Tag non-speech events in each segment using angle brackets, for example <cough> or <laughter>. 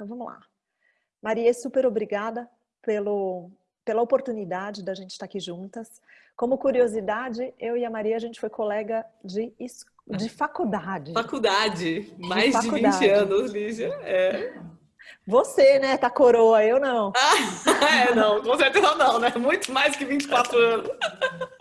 Então vamos lá. Maria, super obrigada pelo, pela oportunidade da gente estar aqui juntas. Como curiosidade, eu e a Maria, a gente foi colega de, de faculdade. Faculdade, mais de, faculdade. de 20 anos, Lígia. É. Você, né, tá coroa, eu não. Ah, <laughs> é, não, com certeza não, né? Muito mais que 24 anos. <laughs>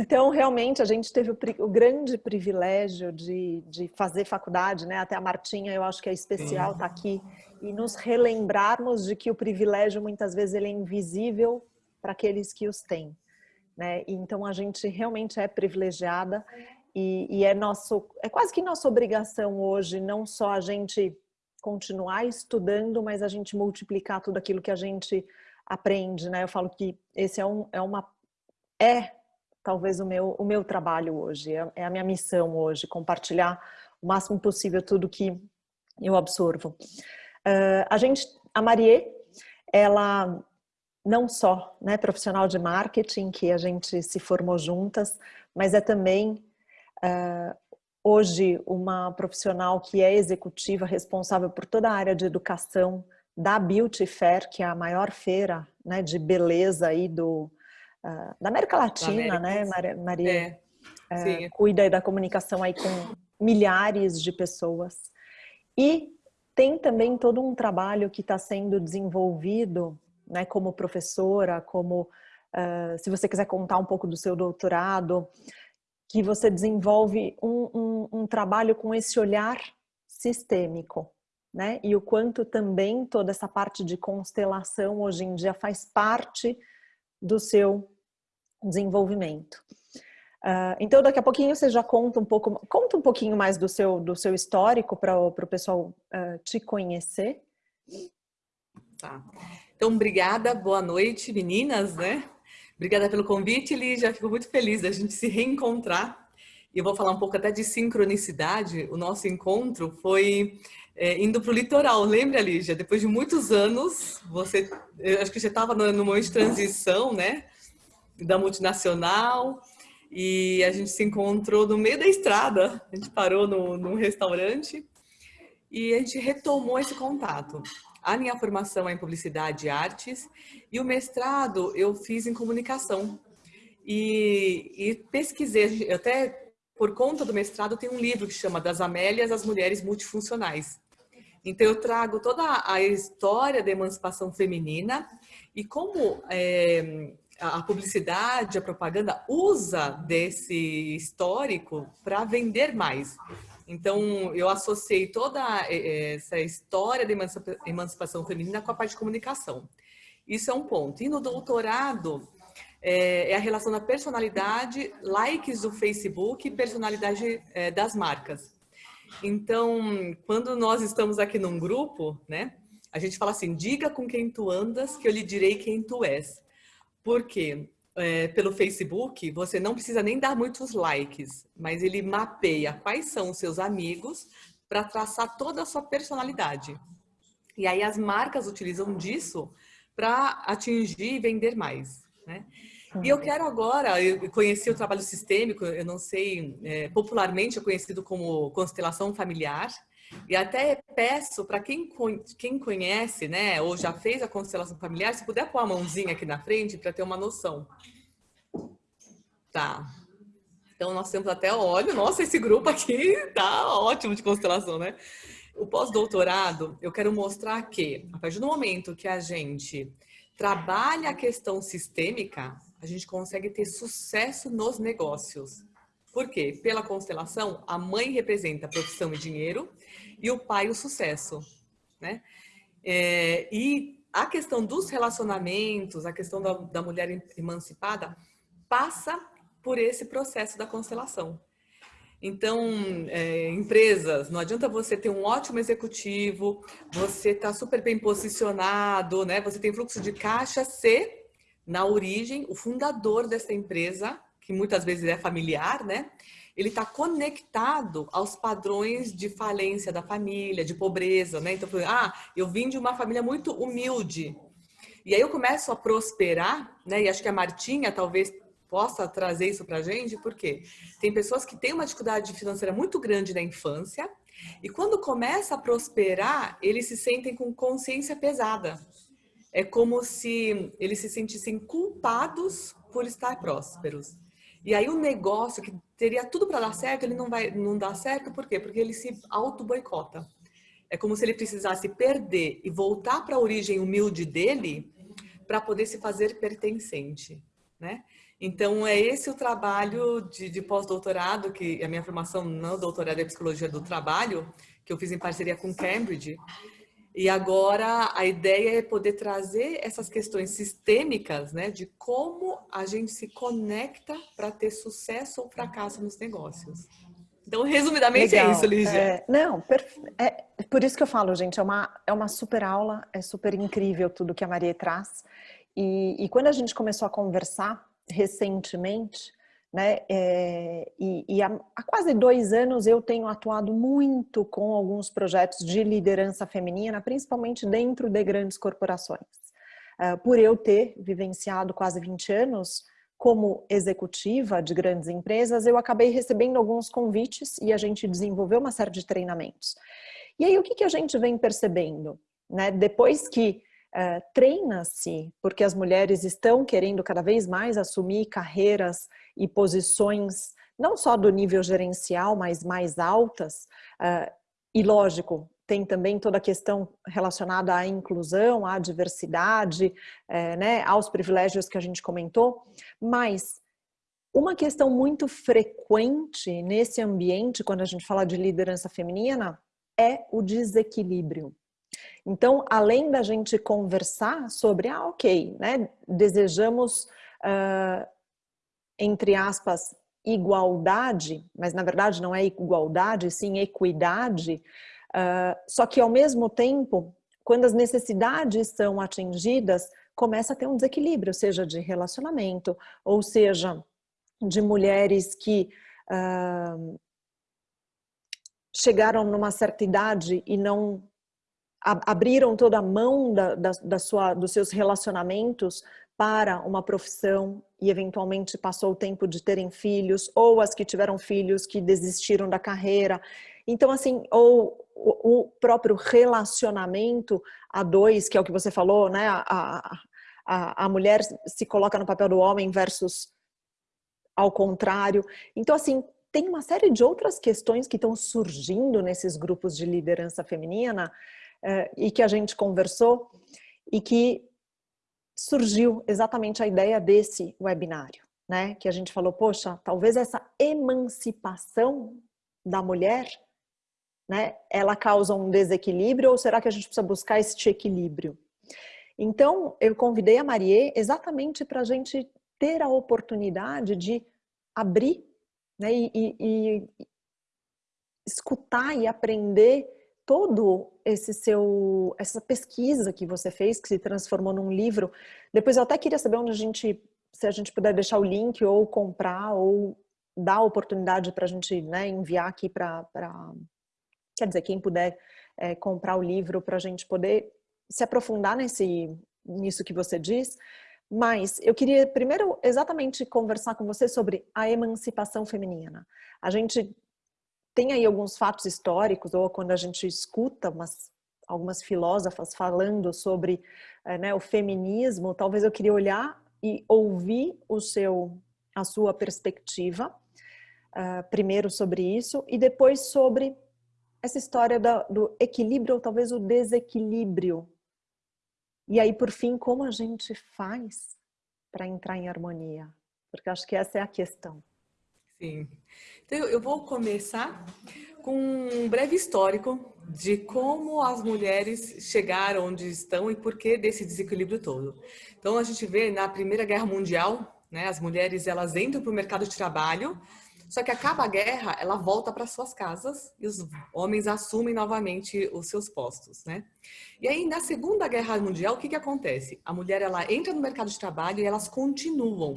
Então, realmente, a gente teve o, o grande privilégio de, de, fazer faculdade, né? Até a Martinha, eu acho que é especial estar tá aqui e nos relembrarmos de que o privilégio, muitas vezes, ele é invisível para aqueles que os têm. Né? Então, a gente realmente é privilegiada e, e é, nosso, é quase que nossa obrigação hoje, não só a gente continuar estudando, mas a gente multiplicar tudo aquilo que a gente aprende, né? Eu falo que esse é, um, é uma é talvez o meu o meu trabalho hoje, é, é a minha missão hoje, compartilhar o máximo possível tudo que eu absorvo. Uh, a gente, a Marie, ela não só né, profissional de marketing, que a gente se formou juntas, mas é também uh, hoje uma profissional que é executiva, responsável por toda a área de educação da Beauty Fair, que é a maior feira né, de beleza aí do, uh, da América Latina, né, Maria? É. É, cuida da comunicação aí com milhares de pessoas. E tem também todo um trabalho que está sendo desenvolvido né, como professora, como uh, se você quiser contar um pouco do seu doutorado, que você desenvolve um, um, um trabalho com esse olhar sistêmico, né? E o quanto também toda essa parte de constelação hoje em dia faz parte do seu desenvolvimento. Uh, então, daqui a pouquinho você já conta um pouco, conta um pouquinho mais do seu, do seu histórico para o pessoal uh, te conhecer. Tá. Então, obrigada, boa noite, meninas, né? Obrigada pelo convite, Lígia. Fico muito feliz da gente se reencontrar. E eu vou falar um pouco até de sincronicidade. O nosso encontro foi é, indo para o litoral. Lembra, Lígia? Depois de muitos anos, você, acho que você estava no, no momento de transição, né? Da multinacional. E a gente se encontrou no meio da estrada. A gente parou no, num restaurante e a gente retomou esse contato. A minha formação é em publicidade e artes e o mestrado eu fiz em comunicação. E, e pesquisei, até por conta do mestrado tem um livro que chama Das Amélias às Mulheres Multifuncionais. Então eu trago toda a história da emancipação feminina e como é, a publicidade, a propaganda usa desse histórico para vender mais. Então, eu associei toda eh, eh, essa história da emancipação feminina com a parte de comunicação. Isso é um ponto. E no doutorado, é, é a relação da personalidade, likes do Facebook e personalidade é, das marcas. Então, quando nós estamos aqui num grupo, né, a gente fala assim, diga com quem tu andas que eu lhe direi quem tu és. Por quê? é, pelo Facebook, você não precisa nem dar muitos likes, mas ele mapeia quais são os seus amigos para traçar toda a sua personalidade. E aí as marcas utilizam disso para atingir e vender mais. Né? E eu quero agora, eu conheci o trabalho sistêmico, eu não sei, é, popularmente é conhecido como constelação familiar, e até peço para quem, quem conhece, né, ou já fez a constelação familiar, se puder pôr a mãozinha aqui na frente para ter uma noção. Tá. Então nós temos até óleo. Nossa, esse grupo aqui tá ótimo de constelação, né? O pós-doutorado, eu quero mostrar que, a partir do momento que a gente trabalha a questão sistêmica, a gente consegue ter sucesso nos negócios. Por quê? Pela constelação, a mãe representa profissão e dinheiro e o pai o sucesso, né? É, e a questão dos relacionamentos, a questão da, da mulher emancipada, passa por esse processo da constelação. Então, é, empresas, não adianta você ter um ótimo executivo, você está super bem posicionado, né? Você tem fluxo de caixa se, na origem, o fundador dessa empresa, que muitas vezes é familiar, né? Ele está conectado aos padrões de falência da família, de pobreza, né? Então, ah, eu vim de uma família muito humilde. E aí eu começo a prosperar, né? E acho que a Martinha talvez possa trazer isso para a gente, porque tem pessoas que têm uma dificuldade financeira muito grande na infância E quando começa a prosperar, eles se sentem com consciência pesada. É como se eles se sentissem culpados por estar prósperos. E aí o negócio que teria tudo para dar certo, ele não vai não dá certo, por quê? Porque ele se auto boicota. É como se ele precisasse perder e voltar para a origem humilde dele para poder se fazer pertencente, né? Então, é esse o trabalho de, de pós-doutorado, que a minha formação não doutorado é Psicologia do Trabalho, que eu fiz em parceria com Cambridge. E agora a ideia é poder trazer essas questões sistêmicas, né, de como a gente se conecta para ter sucesso ou fracasso nos negócios. Então, resumidamente é Legal. é isso, Lígia. É, não, é, por isso que eu falo, gente, é uma, é uma super aula, é super incrível tudo que a Maria traz. E, e quando a gente começou a conversar recentemente, né, é, e, e há, há, quase dois anos eu tenho atuado muito com alguns projetos de liderança feminina, principalmente dentro de grandes corporações. Uh, por eu ter vivenciado quase 20 anos como executiva de grandes empresas, eu acabei recebendo alguns convites e a gente desenvolveu uma série de treinamentos. E aí o que, que a gente vem percebendo? Né? Depois que uh, treina-se, porque as mulheres estão querendo cada vez mais assumir carreiras e posições, não só do nível gerencial, mas mais altas, uh, e lógico, tem também toda a questão relacionada à inclusão, à diversidade, é, né, aos privilégios que a gente comentou, mas uma questão muito frequente nesse ambiente, quando a gente fala de liderança feminina, é o desequilíbrio. Então, além da gente conversar sobre, ah, ok, né, desejamos, uh, entre aspas, igualdade, mas na verdade não é igualdade, sim equidade, uh, só que ao mesmo tempo, quando as necessidades são atingidas, começa a ter um desequilíbrio, seja de relacionamento, ou seja, de mulheres que uh, chegaram numa certa idade e não abriram toda a mão da, da, da sua, dos seus relacionamentos para uma profissão e eventualmente passou o tempo de terem filhos, ou as que tiveram filhos que desistiram da carreira. Então, assim, ou o próprio relacionamento a dois, que é o que você falou, né? A, a, a mulher se coloca no papel do homem versus ao contrário. Então, assim, tem uma série de outras questões que estão surgindo nesses grupos de liderança feminina eh, e que a gente conversou e que surgiu exatamente a ideia desse webinário, né? Que a gente falou, poxa, talvez essa emancipação da mulher, né? Ela causa um desequilíbrio ou será que a gente precisa buscar este equilíbrio? Então, eu convidei a Marie exatamente para a gente ter a oportunidade de abrir né, e, e, e escutar e aprender todo esse seu essa pesquisa que você fez que se transformou num livro. Depois eu até queria saber onde a gente se a gente puder deixar o link ou comprar ou dar a oportunidade para a gente né, enviar aqui para quer dizer quem puder é, comprar o livro para a gente poder se aprofundar nesse nisso que você diz. Mas eu queria primeiro exatamente conversar com você sobre a emancipação feminina. A gente tem aí alguns fatos históricos, ou quando a gente escuta umas, algumas filósofas falando sobre é, né, o feminismo, talvez eu queria olhar e ouvir o seu, a sua perspectiva, uh, primeiro sobre isso, e depois sobre essa história do equilíbrio, ou talvez o desequilíbrio. E aí, por fim, como a gente faz para entrar em harmonia? Porque acho que essa é a questão. Sim. Então, eu vou começar com um breve histórico de como as mulheres chegaram onde estão e por que desse desequilíbrio todo. Então, a gente vê na Primeira Guerra Mundial, né, as mulheres elas entram para o mercado de trabalho, só que acaba a guerra, ela volta para suas casas e os homens assumem novamente os seus postos, né? E aí, na Segunda Guerra Mundial, o que que acontece? A mulher, ela entra no mercado de trabalho e elas continuam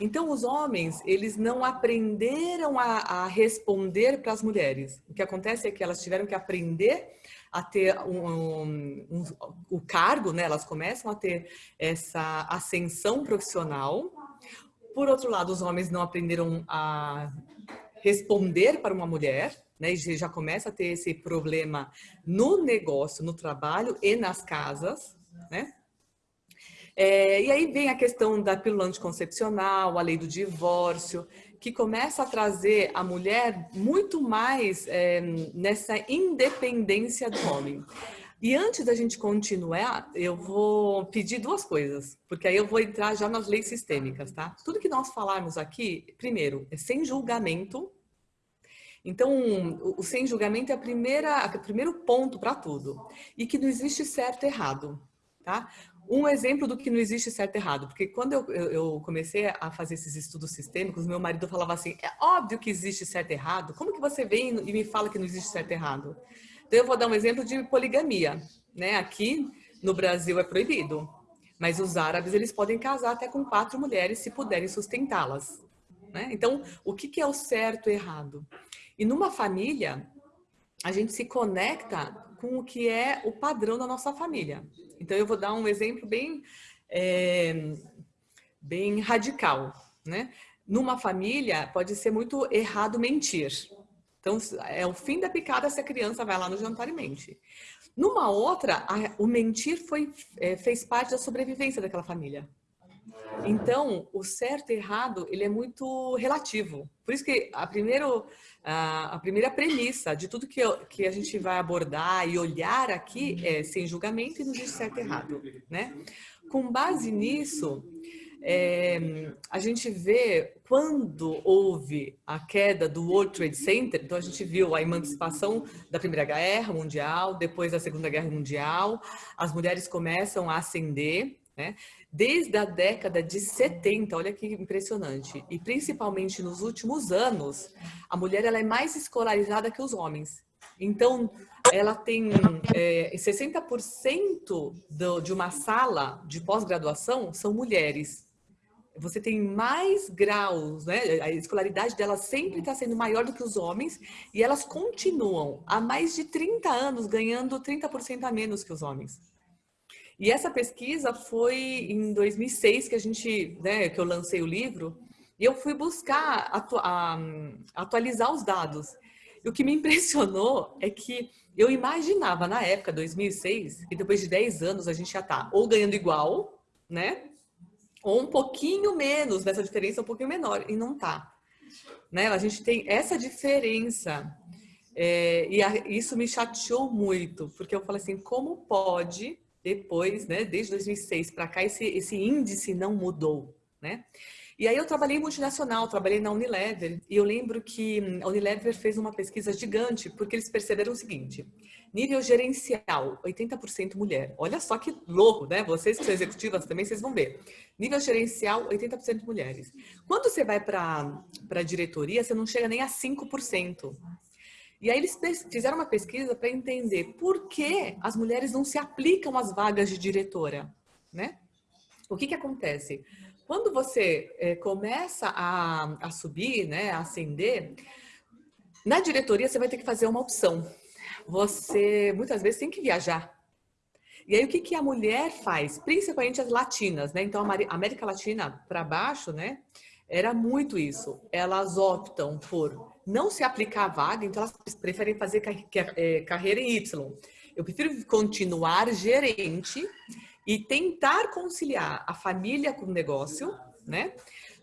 então, os homens, eles não aprenderam a, a responder para as mulheres. O que acontece é que elas tiveram que aprender a ter um, um, um, o cargo, né? Elas começam a ter essa ascensão profissional. Por outro lado, os homens não aprenderam a responder para uma mulher, né? E já começa a ter esse problema no negócio, no trabalho e nas casas, né? É, e aí vem a questão da pílula anticoncepcional, a lei do divórcio, que começa a trazer a mulher muito mais é, nessa independência do homem. E antes da gente continuar, eu vou pedir duas coisas, porque aí eu vou entrar já nas leis sistêmicas, tá? Tudo que nós falarmos aqui, primeiro, é sem julgamento. Então, o, sem julgamento é a primeira, o primeiro ponto para tudo. E que não existe certo e errado, tá? Um exemplo do que não existe certo e errado, porque quando eu, eu, comecei a fazer esses estudos sistêmicos, meu marido falava assim, é óbvio que existe certo e errado, como que você vem e me fala que não existe certo e errado? Então eu vou dar um exemplo de poligamia, né? Aqui no Brasil é proibido, mas os árabes eles podem casar até com quatro mulheres se puderem sustentá-las. Né? Então, o que, que é o certo e errado? E numa família, a gente se conecta com o que é o padrão da nossa família. Então, eu vou dar um exemplo bem, é, bem radical. Né? Numa família, pode ser muito errado mentir. Então, é o fim da picada se a criança vai lá no jantar e mente. Numa outra, a, o mentir foi, é, fez parte da sobrevivência daquela família. Então, o certo e errado, ele é muito relativo. Por isso que a, primeiro, a, primeira premissa de tudo que, eu, que a gente vai abordar e olhar aqui é sem julgamento e não existe certo e errado. Né? Com base nisso, é, a gente vê quando houve a queda do World Trade Center, então a gente viu a emancipação da Primeira Guerra Mundial, depois da Segunda Guerra Mundial, as mulheres começam a ascender, né? Desde a década de 70, olha que impressionante, e principalmente nos últimos anos, a mulher ela é mais escolarizada que os homens. Então, ela tem é, 60% do, de uma sala de pós-graduação são mulheres você tem mais graus, né? A escolaridade delas sempre está sendo maior do que os homens e elas continuam há mais de 30 anos ganhando 30% a menos que os homens. E essa pesquisa foi em 2006 que a gente, né, que eu lancei o livro e eu fui buscar atu a, atualizar os dados. E o que me <laughs> impressionou é que eu imaginava na época, 2006, que depois de 10 anos a gente já está ou ganhando igual, né? ou um pouquinho menos dessa diferença, um pouquinho menor, e não tá. Né? A gente tem essa diferença, é, e a, isso me chateou muito, porque eu falei assim, como pode, depois, né, desde 2006 para cá, esse, esse índice não mudou, né? E aí eu trabalhei multinacional, trabalhei na Unilever, e eu lembro que a Unilever fez uma pesquisa gigante, porque eles perceberam o seguinte, nível gerencial, 80% mulher. Olha só que louco, né? Vocês que são executivas também, vocês vão ver. Nível gerencial, 80% mulheres. Quando você vai para a diretoria, você não chega nem a 5%. E aí eles fizeram uma pesquisa para entender por que as mulheres não se aplicam às vagas de diretora, né? O que que acontece? Quando você é, começa a, a subir, né, a ascender, na diretoria você vai ter que fazer uma opção. Você, muitas vezes, tem que viajar. E aí, o que, que a mulher faz? Principalmente as latinas, né? Então, a América Latina para baixo, né? Era muito isso. Elas optam por não se aplicar a vaga, então elas preferem fazer é, carreira em Y. Eu prefiro continuar gerente e tentar conciliar a família com o negócio, né?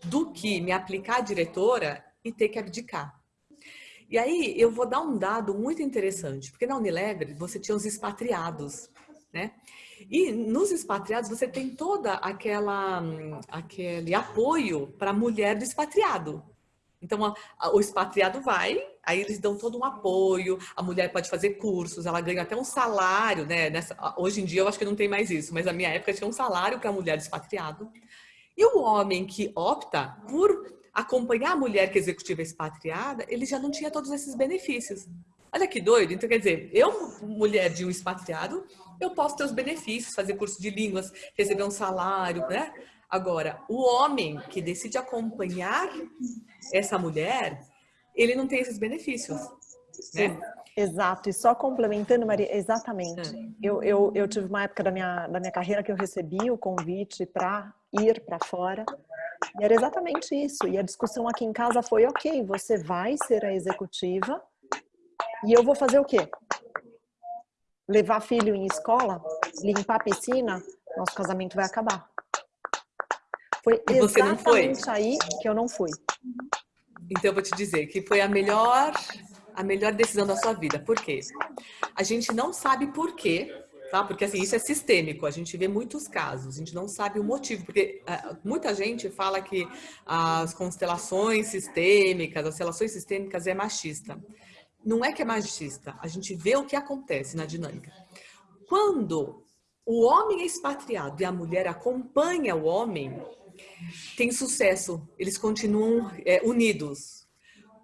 Do que me aplicar a diretora e ter que abdicar. E aí eu vou dar um dado muito interessante, porque na Unilever você tinha os expatriados, né? E nos expatriados você tem toda aquela aquele apoio para a mulher do expatriado. Então a, a, o expatriado vai, aí eles dão todo um apoio, a mulher pode fazer cursos, ela ganha até um salário, né? Nessa, hoje em dia eu acho que não tem mais isso, mas na minha época tinha um salário para a mulher expatriado. E o homem que opta por acompanhar a mulher que é executiva expatriada, ele já não tinha todos esses benefícios. Olha que doido. Então, quer dizer, eu, mulher de um expatriado, eu posso ter os benefícios, fazer curso de línguas, receber um salário, né? Agora, o homem que decide acompanhar essa mulher, ele não tem esses benefícios, né? Exato, e só complementando, Maria, exatamente. É. Eu, eu, eu tive uma época da minha, da minha carreira que eu recebi o convite para ir para fora, e era exatamente isso. E a discussão aqui em casa foi, ok, você vai ser a executiva, E eu vou fazer o quê? Levar filho em escola? Limpar a piscina? Nosso casamento vai acabar. Foi exatamente aí que eu não fui. Então eu vou te dizer que foi a melhor a melhor decisão da sua vida. Por quê? A gente não sabe por quê, tá? Porque assim, isso é sistêmico, a gente vê muitos casos, a gente não sabe o motivo, porque uh, muita gente fala que as constelações sistêmicas, as relações sistêmicas é machista. Não é que é machista, a gente vê o que acontece na dinâmica. Quando o homem é expatriado e a mulher acompanha o homem, tem sucesso, eles continuam é, unidos.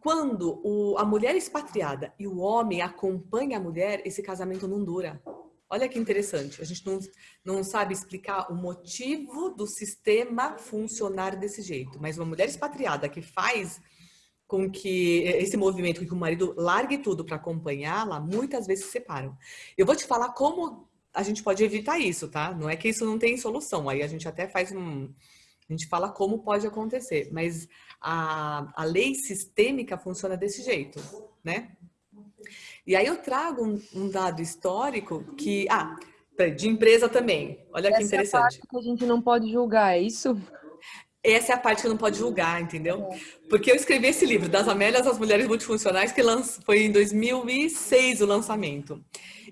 Quando o, a mulher é expatriada e o homem acompanha a mulher, esse casamento não dura. Olha que interessante, a gente não, não sabe explicar o motivo do sistema funcionar desse jeito, mas uma mulher expatriada que faz com que esse movimento, que o marido largue tudo para acompanhá-la, muitas vezes se separam. Eu vou te falar como a gente pode evitar isso, tá? Não é que isso não tem solução, aí a gente até faz um, a gente fala como pode acontecer, mas a, a lei sistêmica funciona desse jeito, né? E aí eu trago um, um dado histórico que... Ah, de empresa também. Olha Essa que interessante. Essa é a parte que a gente não pode julgar, é isso? Essa é a parte que não pode julgar, entendeu? É. Porque eu escrevi esse livro, Das Amélias às Mulheres Multifuncionais, que foi em 2006 o lançamento.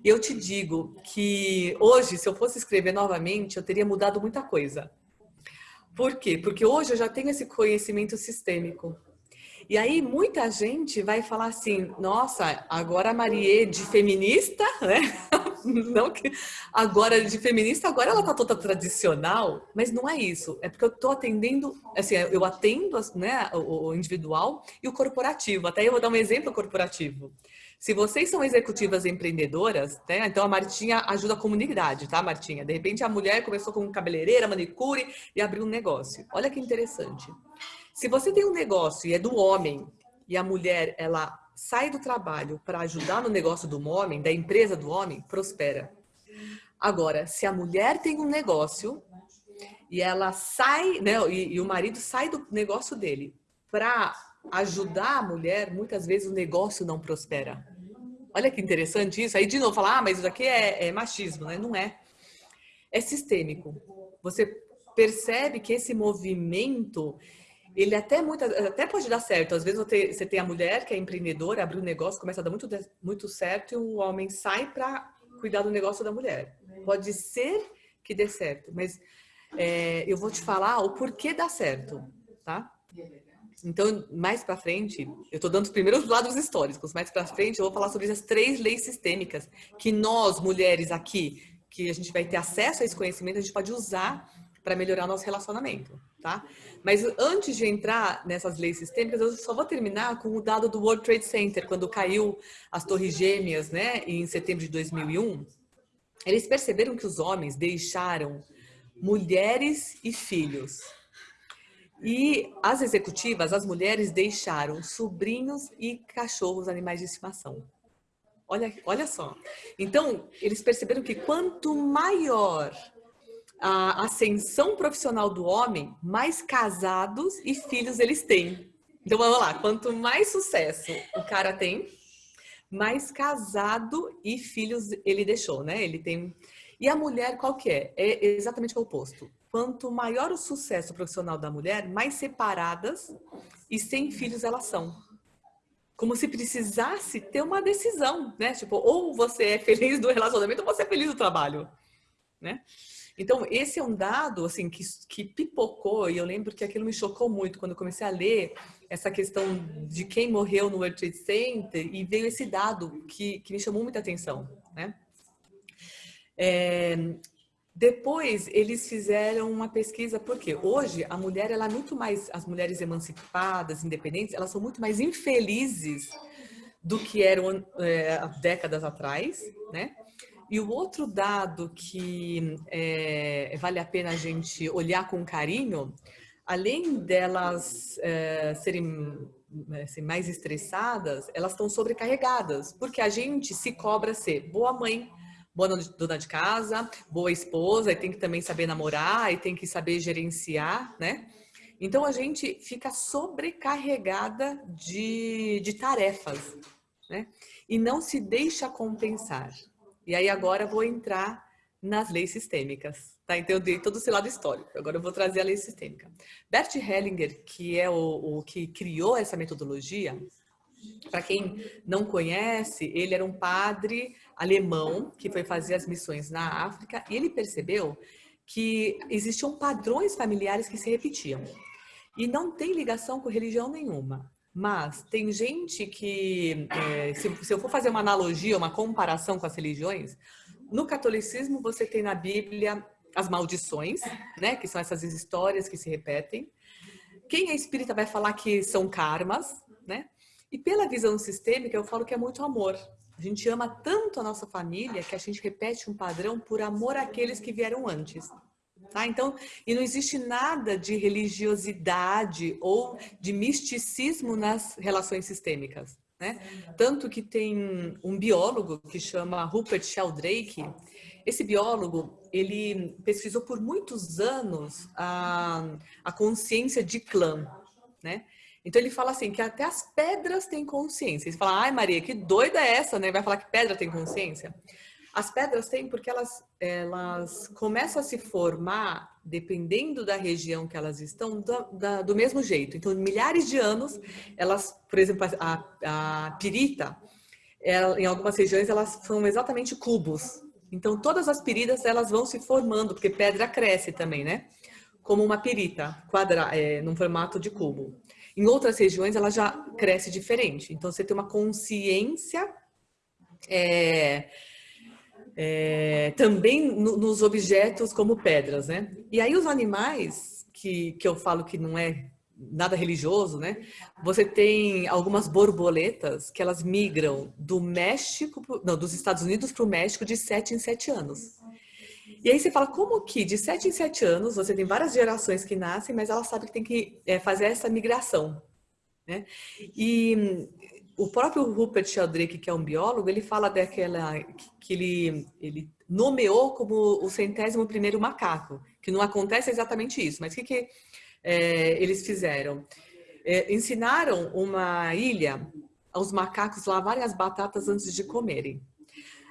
E eu te digo que hoje, se eu fosse escrever novamente, eu teria mudado muita coisa. Por quê? Porque hoje eu já tenho esse conhecimento sistêmico. E aí muita gente vai falar assim, nossa, agora a Marie de feminista, <laughs> né? Não que agora de feminista, agora ela tá toda tradicional, mas não é isso. É porque eu tô atendendo, assim, eu atendo né, o individual e o corporativo. Até eu vou dar um exemplo corporativo. Se vocês são executivas empreendedoras, né? Então a Martinha ajuda a comunidade, tá, Martinha? De repente a mulher começou com cabeleireira, manicure e abriu um negócio. Olha que interessante. Se você tem um negócio e é do homem e a mulher ela sai do trabalho para ajudar no negócio do homem, da empresa do homem, prospera. Agora, se a mulher tem um negócio e ela sai, né, e, e o marido sai do negócio dele para ajudar a mulher, muitas vezes o negócio não prospera. Olha que interessante isso. Aí de novo falar, ah, mas isso aqui é, é machismo, né? Não é. É sistêmico. Você percebe que esse movimento ele até, muito, até pode dar certo. Às vezes você, você tem a mulher que é empreendedora, abre um negócio, começa a dar muito, muito certo e o homem sai para cuidar do negócio da mulher. Pode ser que dê certo, mas é, eu vou te falar o porquê dá certo, tá? Então, mais para frente, eu estou dando os primeiros lados históricos, mais para frente eu vou falar sobre as três leis sistêmicas que nós, mulheres aqui, que a gente vai ter acesso a esse conhecimento, a gente pode usar para melhorar nosso relacionamento, tá? Mas antes de entrar nessas leis sistêmicas, eu só vou terminar com o dado do World Trade Center, quando caiu as torres gêmeas, né, em setembro de 2001. Eles perceberam que os homens deixaram mulheres e filhos. E as executivas, as mulheres, deixaram sobrinhos e cachorros, animais de estimação. Olha, olha só. Então, eles perceberam que quanto maior a ascensão profissional do homem, mais casados e filhos eles têm. Então vamos lá, quanto mais sucesso o cara tem, mais casado e filhos ele deixou, né? Ele tem. E a mulher qual que é? É exatamente o oposto. Quanto maior o sucesso profissional da mulher, mais separadas e sem filhos elas são. Como se precisasse ter uma decisão, né? Tipo, ou você é feliz do relacionamento ou você é feliz do trabalho, né? Então, esse é um dado, assim, que, que pipocou, e eu lembro que aquilo me chocou muito quando eu comecei a ler essa questão de quem morreu no World Trade Center, e veio esse dado que, que me chamou muita atenção, né? É, depois, eles fizeram uma pesquisa, porque hoje a mulher, ela é muito mais, as mulheres emancipadas, independentes, elas são muito mais infelizes do que eram é, décadas atrás, né? E o outro dado que é, vale a pena a gente olhar com carinho, além delas é, serem assim, mais estressadas, elas estão sobrecarregadas, porque a gente se cobra ser boa mãe, boa dona de casa, boa esposa, e tem que também saber namorar, e tem que saber gerenciar, né? Então a gente fica sobrecarregada de, de tarefas, né? e não se deixa compensar. E aí agora vou entrar nas leis sistêmicas. Tá? Então eu dei todo esse lado histórico. Agora eu vou trazer a lei sistêmica. Bert Hellinger, que é o, o que criou essa metodologia, para quem não conhece, ele era um padre alemão que foi fazer as missões na África e ele percebeu que existiam padrões familiares que se repetiam. E não tem ligação com religião nenhuma. Mas tem gente que, é, se, se eu for fazer uma analogia, uma comparação com as religiões, no catolicismo você tem na Bíblia as maldições, né? Que são essas histórias que se repetem. Quem é espírita vai falar que são karmas, né? E pela visão sistêmica, eu falo que é muito amor. A gente ama tanto a nossa família que a gente repete um padrão por amor àqueles que vieram antes. Tá? Então, e não existe nada de religiosidade ou de misticismo nas relações sistêmicas. Né? Tanto que tem um biólogo que chama Rupert Sheldrake. Esse biólogo, ele pesquisou por muitos anos a, a consciência de clã, né? Então ele fala assim, que até as pedras têm consciência. Você fala, ai Maria, que doida é essa, né? Vai falar que pedra tem consciência? As pedras têm porque elas, elas começam a se formar, dependendo da região que elas estão, do, da, do mesmo jeito. Então, milhares de anos, elas, por exemplo, a, a pirita, ela, em algumas regiões, elas são exatamente cubos. Então, todas as piridas, elas vão se formando, porque pedra cresce também, né? Como uma pirita, quadra, é, num formato de cubo. Em outras regiões, ela já cresce diferente. Então, você tem uma consciência é, é, também no, nos objetos como pedras, né? E aí os animais, que, que eu falo que não é nada religioso, né? Você tem algumas borboletas que elas migram do México, não, dos Estados Unidos para o México de sete em sete anos. E aí você fala, como que de 7 em 7 anos, você tem várias gerações que nascem, mas ela sabe que tem que é, fazer essa migração. Né? E o próprio Rupert Sheldrake, que é um biólogo, ele fala daquela que ele, ele nomeou como o centésimo primeiro macaco, que não acontece exatamente isso, mas o que, que é, eles fizeram? É, ensinaram uma ilha aos macacos lavarem as batatas antes de comerem.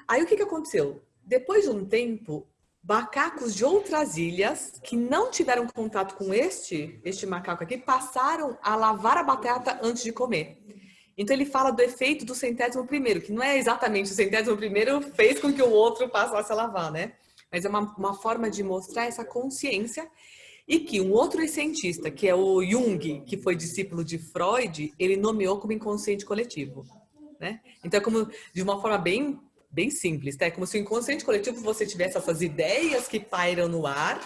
Aí o que, que aconteceu? Depois de um tempo, macacos de outras ilhas que não tiveram contato com este, este macaco aqui, passaram a lavar a batata antes de comer. Então ele fala do efeito do centésimo primeiro, que não é exatamente o centésimo primeiro fez com que o outro passasse a lavar, né? Mas é uma, uma forma de mostrar essa consciência e que um outro cientista, que é o Jung, que foi discípulo de Freud, ele nomeou como inconsciente coletivo. Né? Então é como, de uma forma bem bem simples, tá? É como se o inconsciente coletivo você tivesse essas ideias que pairam no ar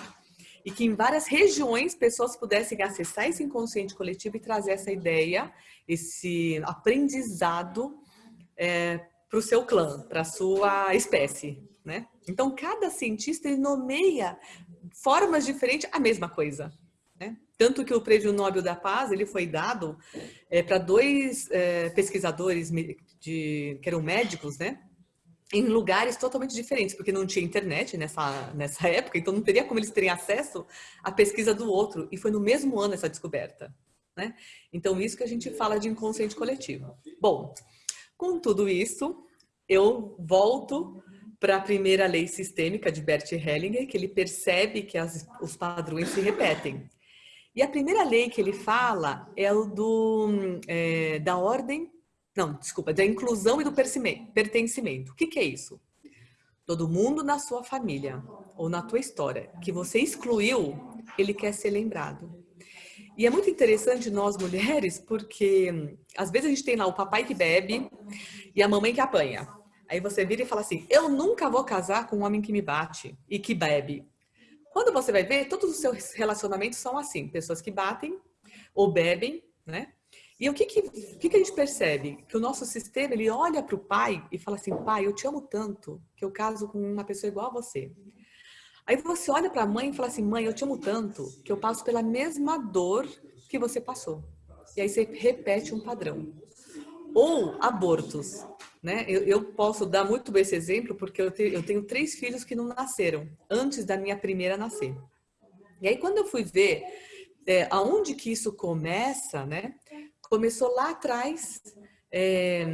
e que em várias regiões pessoas pudessem acessar esse inconsciente coletivo e trazer essa ideia, esse aprendizado é, para o seu clã, para a sua espécie, né? Então, cada cientista nomeia formas diferentes a mesma coisa, né? Tanto que o Prêmio Nobel da Paz ele foi dado é, para dois é, pesquisadores de, que eram médicos, né? Em lugares totalmente diferentes, porque não tinha internet nessa, nessa época, então não teria como eles terem acesso à pesquisa do outro. E foi no mesmo ano essa descoberta. Né? Então, isso que a gente fala de inconsciente coletivo. Bom, com tudo isso, eu volto para a primeira lei sistêmica de Bert Hellinger, que ele percebe que as, os padrões se repetem. E a primeira lei que ele fala é o do, é, da ordem não, desculpa, da inclusão e do pertencimento. O que, que é isso? Todo mundo na sua família ou na tua história que você excluiu, ele quer ser lembrado. E é muito interessante nós mulheres, porque às vezes a gente tem lá o papai que bebe e a mamãe que apanha. Aí você vira e fala assim: Eu nunca vou casar com um homem que me bate e que bebe. Quando você vai ver, todos os seus relacionamentos são assim: pessoas que batem ou bebem, né? E o que, que, que, que a gente percebe? Que o nosso sistema, ele olha para o pai e fala assim, pai, eu te amo tanto que eu caso com uma pessoa igual a você. Aí você olha para a mãe e fala assim, mãe, eu te amo tanto que eu passo pela mesma dor que você passou. E aí você repete um padrão. Ou abortos, né? Eu, eu posso dar muito bem esse exemplo porque eu, te, eu tenho três filhos que não nasceram antes da minha primeira nascer. E aí quando eu fui ver é, aonde que isso começa, né? Começou lá atrás, é,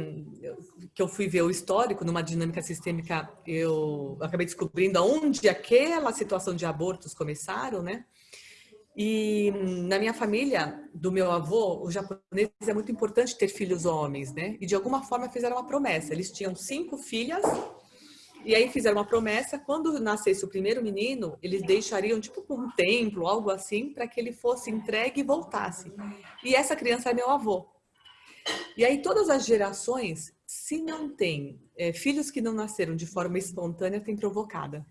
que eu fui ver o histórico, numa dinâmica sistêmica, eu acabei descobrindo aonde aquela situação de abortos começaram, né? E na minha família, do meu avô, o japonês é muito importante ter filhos homens, né? E de alguma forma fizeram uma promessa. Eles tinham cinco filhas e aí fizeram uma promessa, quando nascesse o primeiro menino, eles deixariam tipo um templo, algo assim, para que ele fosse entregue e voltasse. E essa criança é meu avô. E aí todas as gerações, se não tem é, filhos que não nasceram de forma espontânea, tem provocada.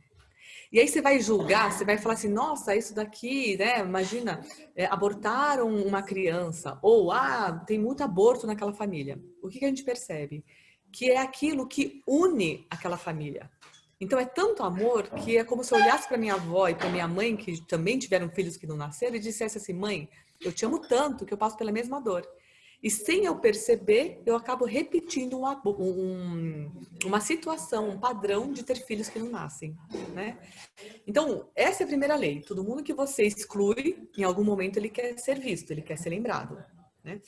E aí você vai julgar, você vai falar assim, nossa, isso daqui, né? Imagina, é, abortaram uma criança, ou ah, tem muito aborto naquela família. O que, que a gente percebe? Que é aquilo que une aquela família. Então é tanto amor que é como se eu olhasse para minha avó e para minha mãe, que também tiveram filhos que não nasceram, e dissesse assim, mãe, eu te amo tanto que eu passo pela mesma dor. E sem eu perceber, eu acabo repetindo um, um, uma situação, um padrão de ter filhos que não nascem, né? Então, essa é a primeira lei. Todo mundo que você exclui, em algum momento ele quer ser visto, ele quer ser lembrado, né?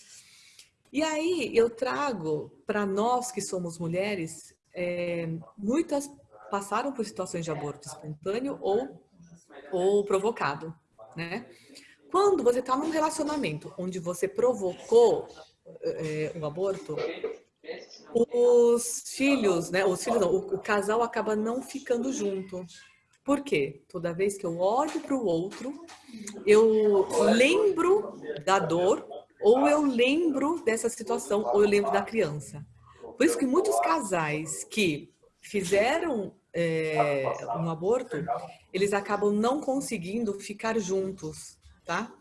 E aí eu trago para nós que somos mulheres, é, muitas passaram por situações de aborto espontâneo ou, ou provocado, né? Quando você está num relacionamento onde você provocou é, o aborto, os filhos, né? Os filhos não, o, o casal acaba não ficando junto. Por quê? Toda vez que eu olho para o outro, eu lembro da dor, ou eu lembro dessa situação, ou eu lembro da criança. Por isso que muitos casais que fizeram é, um aborto, eles acabam não conseguindo ficar juntos, tá?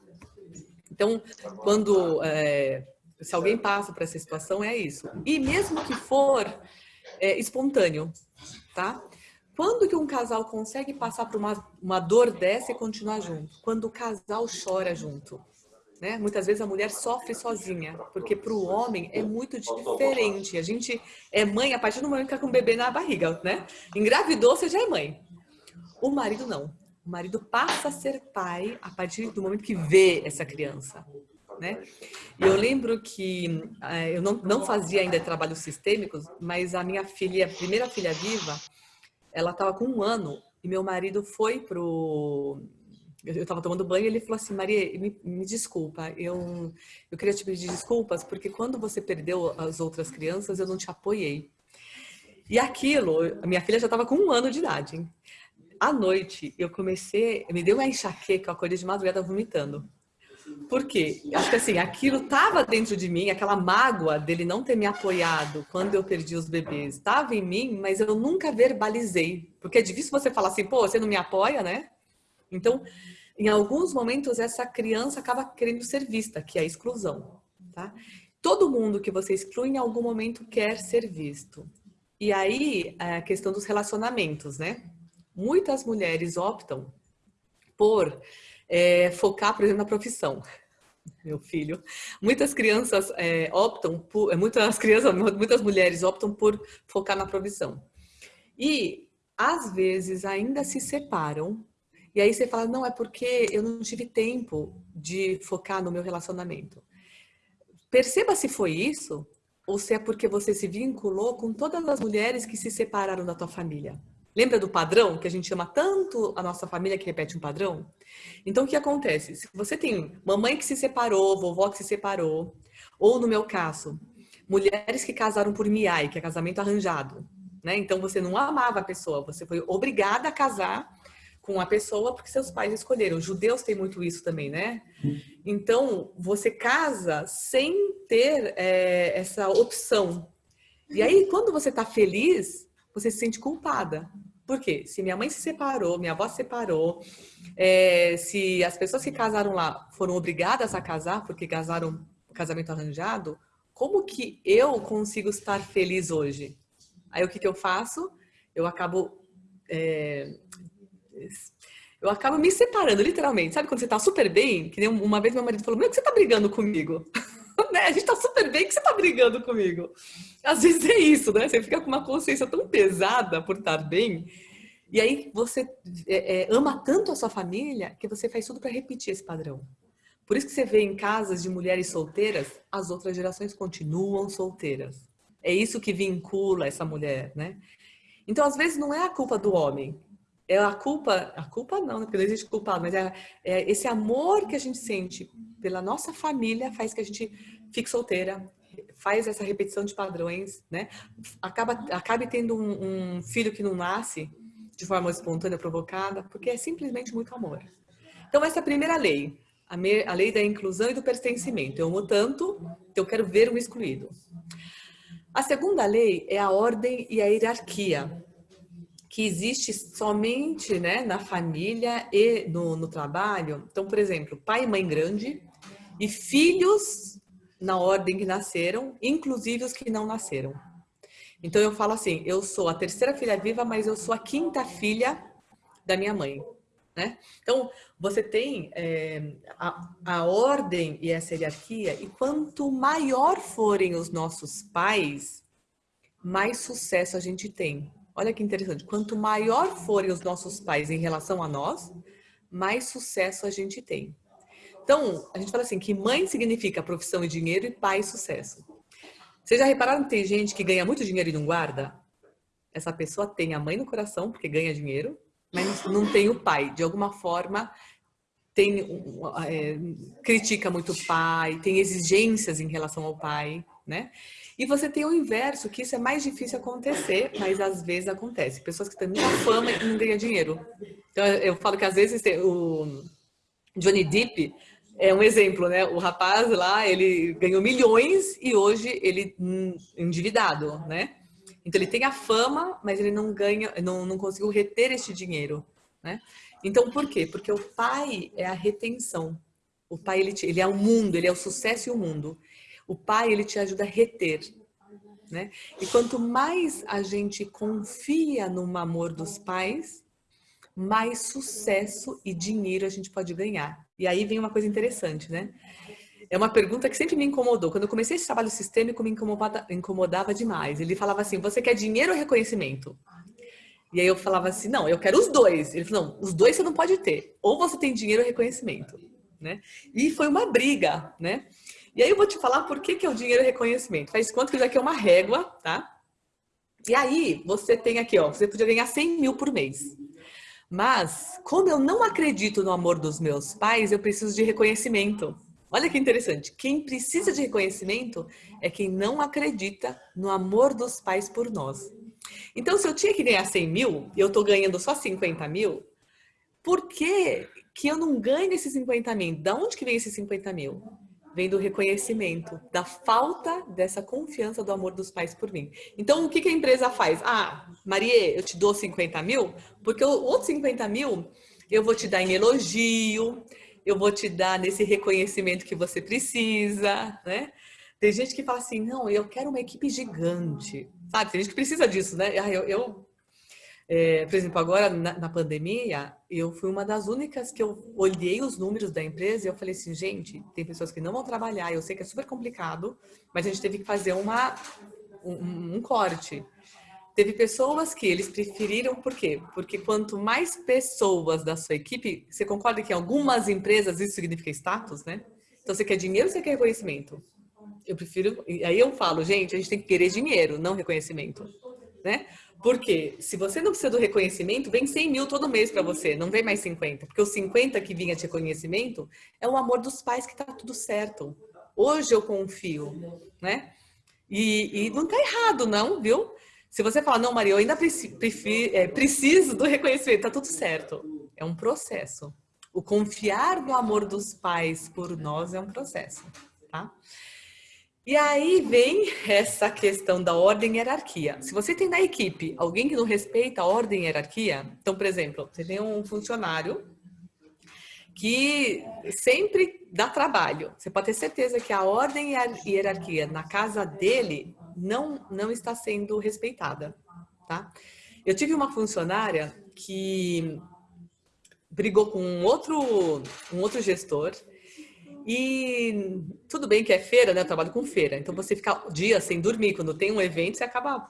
Então, quando é, se alguém passa por essa situação, é isso. E mesmo que for é, espontâneo, tá? Quando que um casal consegue passar por uma, uma dor dessa e continuar junto? Quando o casal chora junto. Né? Muitas vezes a mulher sofre sozinha, porque para o homem é muito diferente. A gente é mãe a partir do momento que está com o bebê na barriga, né? Engravidou, você já é mãe. O marido não. O marido passa a ser pai a partir do momento que vê essa criança né? Eu lembro que uh, eu não, não fazia ainda trabalhos sistêmicos, mas a minha filha, a primeira filha viva, ela estava com um ano e meu marido foi pro eu estava tomando banho e ele falou assim, Maria, me, me, desculpa, eu, eu queria te pedir desculpas porque quando você perdeu as outras crianças, eu não te apoiei. E aquilo, a minha filha já estava com um ano de idade. Hein? À noite, eu comecei, me deu uma enxaqueca, eu acordei de madrugada vomitando. Por quê? Acho que assim, aquilo estava dentro de mim, aquela mágoa dele não ter me apoiado quando eu perdi os bebês, estava em mim, mas eu nunca verbalizei. Porque é difícil você falar assim, pô, você não me apoia, né? Então, em alguns momentos, essa criança acaba querendo ser vista, que é a exclusão, tá? Todo mundo que você exclui, em algum momento, quer ser visto. E aí, a questão dos relacionamentos, né? Muitas mulheres optam por é, focar, por exemplo, na profissão. Meu filho. Muitas crianças é, optam por, é, muitas crianças, <laughs> muitas mulheres optam por focar na profissão. E às vezes ainda se separam. E aí você fala, não, é porque eu não tive tempo de focar no meu relacionamento. Perceba se foi isso ou se é porque você se vinculou com todas as mulheres que se separaram da tua família. Lembra do padrão, que a gente chama tanto a nossa família que repete um padrão? Então, o que acontece? Se você tem mamãe que se separou, vovó que se separou, ou no meu caso, mulheres que casaram por miai, que é casamento arranjado, né? Então, você não amava a pessoa, você foi obrigada a casar com a pessoa porque seus pais escolheram. Judeus têm muito isso também, né? Então, você casa sem ter é, essa opção. E aí, quando você está feliz, você se sente culpada. Por quê? Se minha mãe se separou, minha avó se separou, é, se as pessoas que casaram lá foram obrigadas a casar porque casaram casamento arranjado, como que eu consigo estar feliz hoje? Aí o que, que eu faço? Eu acabo é, eu acabo me separando, literalmente. Sabe quando você tá super bem? Que nem uma vez meu marido falou, meu, que você tá brigando comigo? <laughs> né? A gente tá super bem, que você tá brigando comigo? Às vezes é isso, né? Você fica com uma consciência tão pesada por estar bem. E aí você é, é, ama tanto a sua família que você faz tudo para repetir esse padrão. Por isso que você vê em casas de mulheres solteiras, as outras gerações continuam solteiras. É isso que vincula essa mulher, né? Então, às vezes, não é a culpa do homem. É a culpa, a culpa não, né? porque não existe culpado, mas é, é esse amor que a gente sente pela nossa família faz que a gente fique solteira, faz essa repetição de padrões, né? Acaba, acabe tendo um, um filho que não nasce de forma espontânea, provocada, porque é simplesmente muito amor. Então, essa é a primeira lei, a, me, a lei da inclusão e do pertencimento. Eu amo tanto, eu quero ver um excluído. A segunda lei é a ordem e a hierarquia, que existe somente né, na família e no, no trabalho. Então, por exemplo, pai e mãe grande e filhos na ordem que nasceram, inclusive os que não nasceram. Então eu falo assim, eu sou a terceira filha viva, mas eu sou a quinta filha da minha mãe. Né? Então, você tem é, a, a ordem e essa hierarquia, e quanto maior forem os nossos pais, mais sucesso a gente tem. Olha que interessante, quanto maior forem os nossos pais em relação a nós, mais sucesso a gente tem. Então, a gente fala assim, que mãe significa profissão e dinheiro e pai sucesso. Vocês já repararam que tem gente que ganha muito dinheiro e não guarda? Essa pessoa tem a mãe no coração, porque ganha dinheiro, mas não tem o pai. De alguma forma, tem, é, critica muito o pai, tem exigências em relação ao pai, né? E você tem o inverso, que isso é mais difícil acontecer, mas às vezes acontece. Pessoas que têm muita fama e não ganham dinheiro. Então, eu falo que às vezes o Johnny Depp é um exemplo, né? O rapaz lá, ele ganhou milhões e hoje ele hum, endividado, né? Então ele tem a fama, mas ele não ganha, não, não conseguiu reter este dinheiro, né? Então por quê? Porque o pai é a retenção. O pai ele, ele é o mundo, ele é o sucesso e o mundo. O pai ele te ajuda a reter, né? E quanto mais a gente confia no amor dos pais, mais sucesso e dinheiro a gente pode ganhar. E aí vem uma coisa interessante, né? É uma pergunta que sempre me incomodou. Quando eu comecei esse trabalho sistêmico, me incomodava, incomodava demais. Ele falava assim, você quer dinheiro ou reconhecimento? E aí eu falava assim, não, eu quero os dois. Ele falou, não, os dois você não pode ter. Ou você tem dinheiro ou reconhecimento. Né? E foi uma briga, né? E aí eu vou te falar por que, que é o dinheiro reconhecimento. Faz conta que isso aqui é uma régua, tá? E aí você tem aqui, ó, você podia ganhar 100 mil por mês. Mas, como eu não acredito no amor dos meus pais, eu preciso de reconhecimento. Olha que interessante. Quem precisa de reconhecimento é quem não acredita no amor dos pais por nós. Então, se eu tinha que ganhar 100 mil e eu estou ganhando só 50 mil, por que, que eu não ganho esses 50 mil? Da onde que vem esses 50 mil? Vem do reconhecimento, da falta dessa confiança do amor dos pais por mim. Então, o que, que a empresa faz? Ah, Maria, eu te dou 50 mil, porque o outro 50 mil eu vou te dar em elogio, eu vou te dar nesse reconhecimento que você precisa, né? Tem gente que fala assim, não, eu quero uma equipe gigante, sabe? Tem gente que precisa disso, né? Ah, eu, eu é, por exemplo, agora na, na, pandemia, eu fui uma das únicas que eu olhei os números da empresa e eu falei assim, gente, tem pessoas que não vão trabalhar, eu sei que é super complicado, mas a gente teve que fazer uma, um, um corte. Teve pessoas que eles preferiram, por quê? Porque quanto mais pessoas da sua equipe, você concorda que em algumas empresas isso significa status, né? Então você quer dinheiro você quer reconhecimento? Eu prefiro, aí eu falo, gente, a gente tem que querer dinheiro, não reconhecimento, né? Porque se você não precisa do reconhecimento, vem 100 mil todo mês para você, não vem mais 50. Porque os 50 que vinha de reconhecimento é o amor dos pais que tá tudo certo. Hoje eu confio, né? E, e não tá errado, não, viu? Se você falar, não, Maria, eu ainda preciso, é, preciso do reconhecimento, tá tudo certo. É um processo. O confiar no amor dos pais por nós é um processo, tá? E aí vem essa questão da ordem e hierarquia. Se você tem na equipe alguém que não respeita a ordem e hierarquia, então, por exemplo, você tem um funcionário que sempre dá trabalho. Você pode ter certeza que a ordem e hierarquia na casa dele não, não está sendo respeitada, tá? Eu tive uma funcionária que brigou com um outro, um outro gestor e tudo bem que é feira, né? Eu trabalho com feira. Então você fica dias sem dormir, quando tem um evento, você acaba.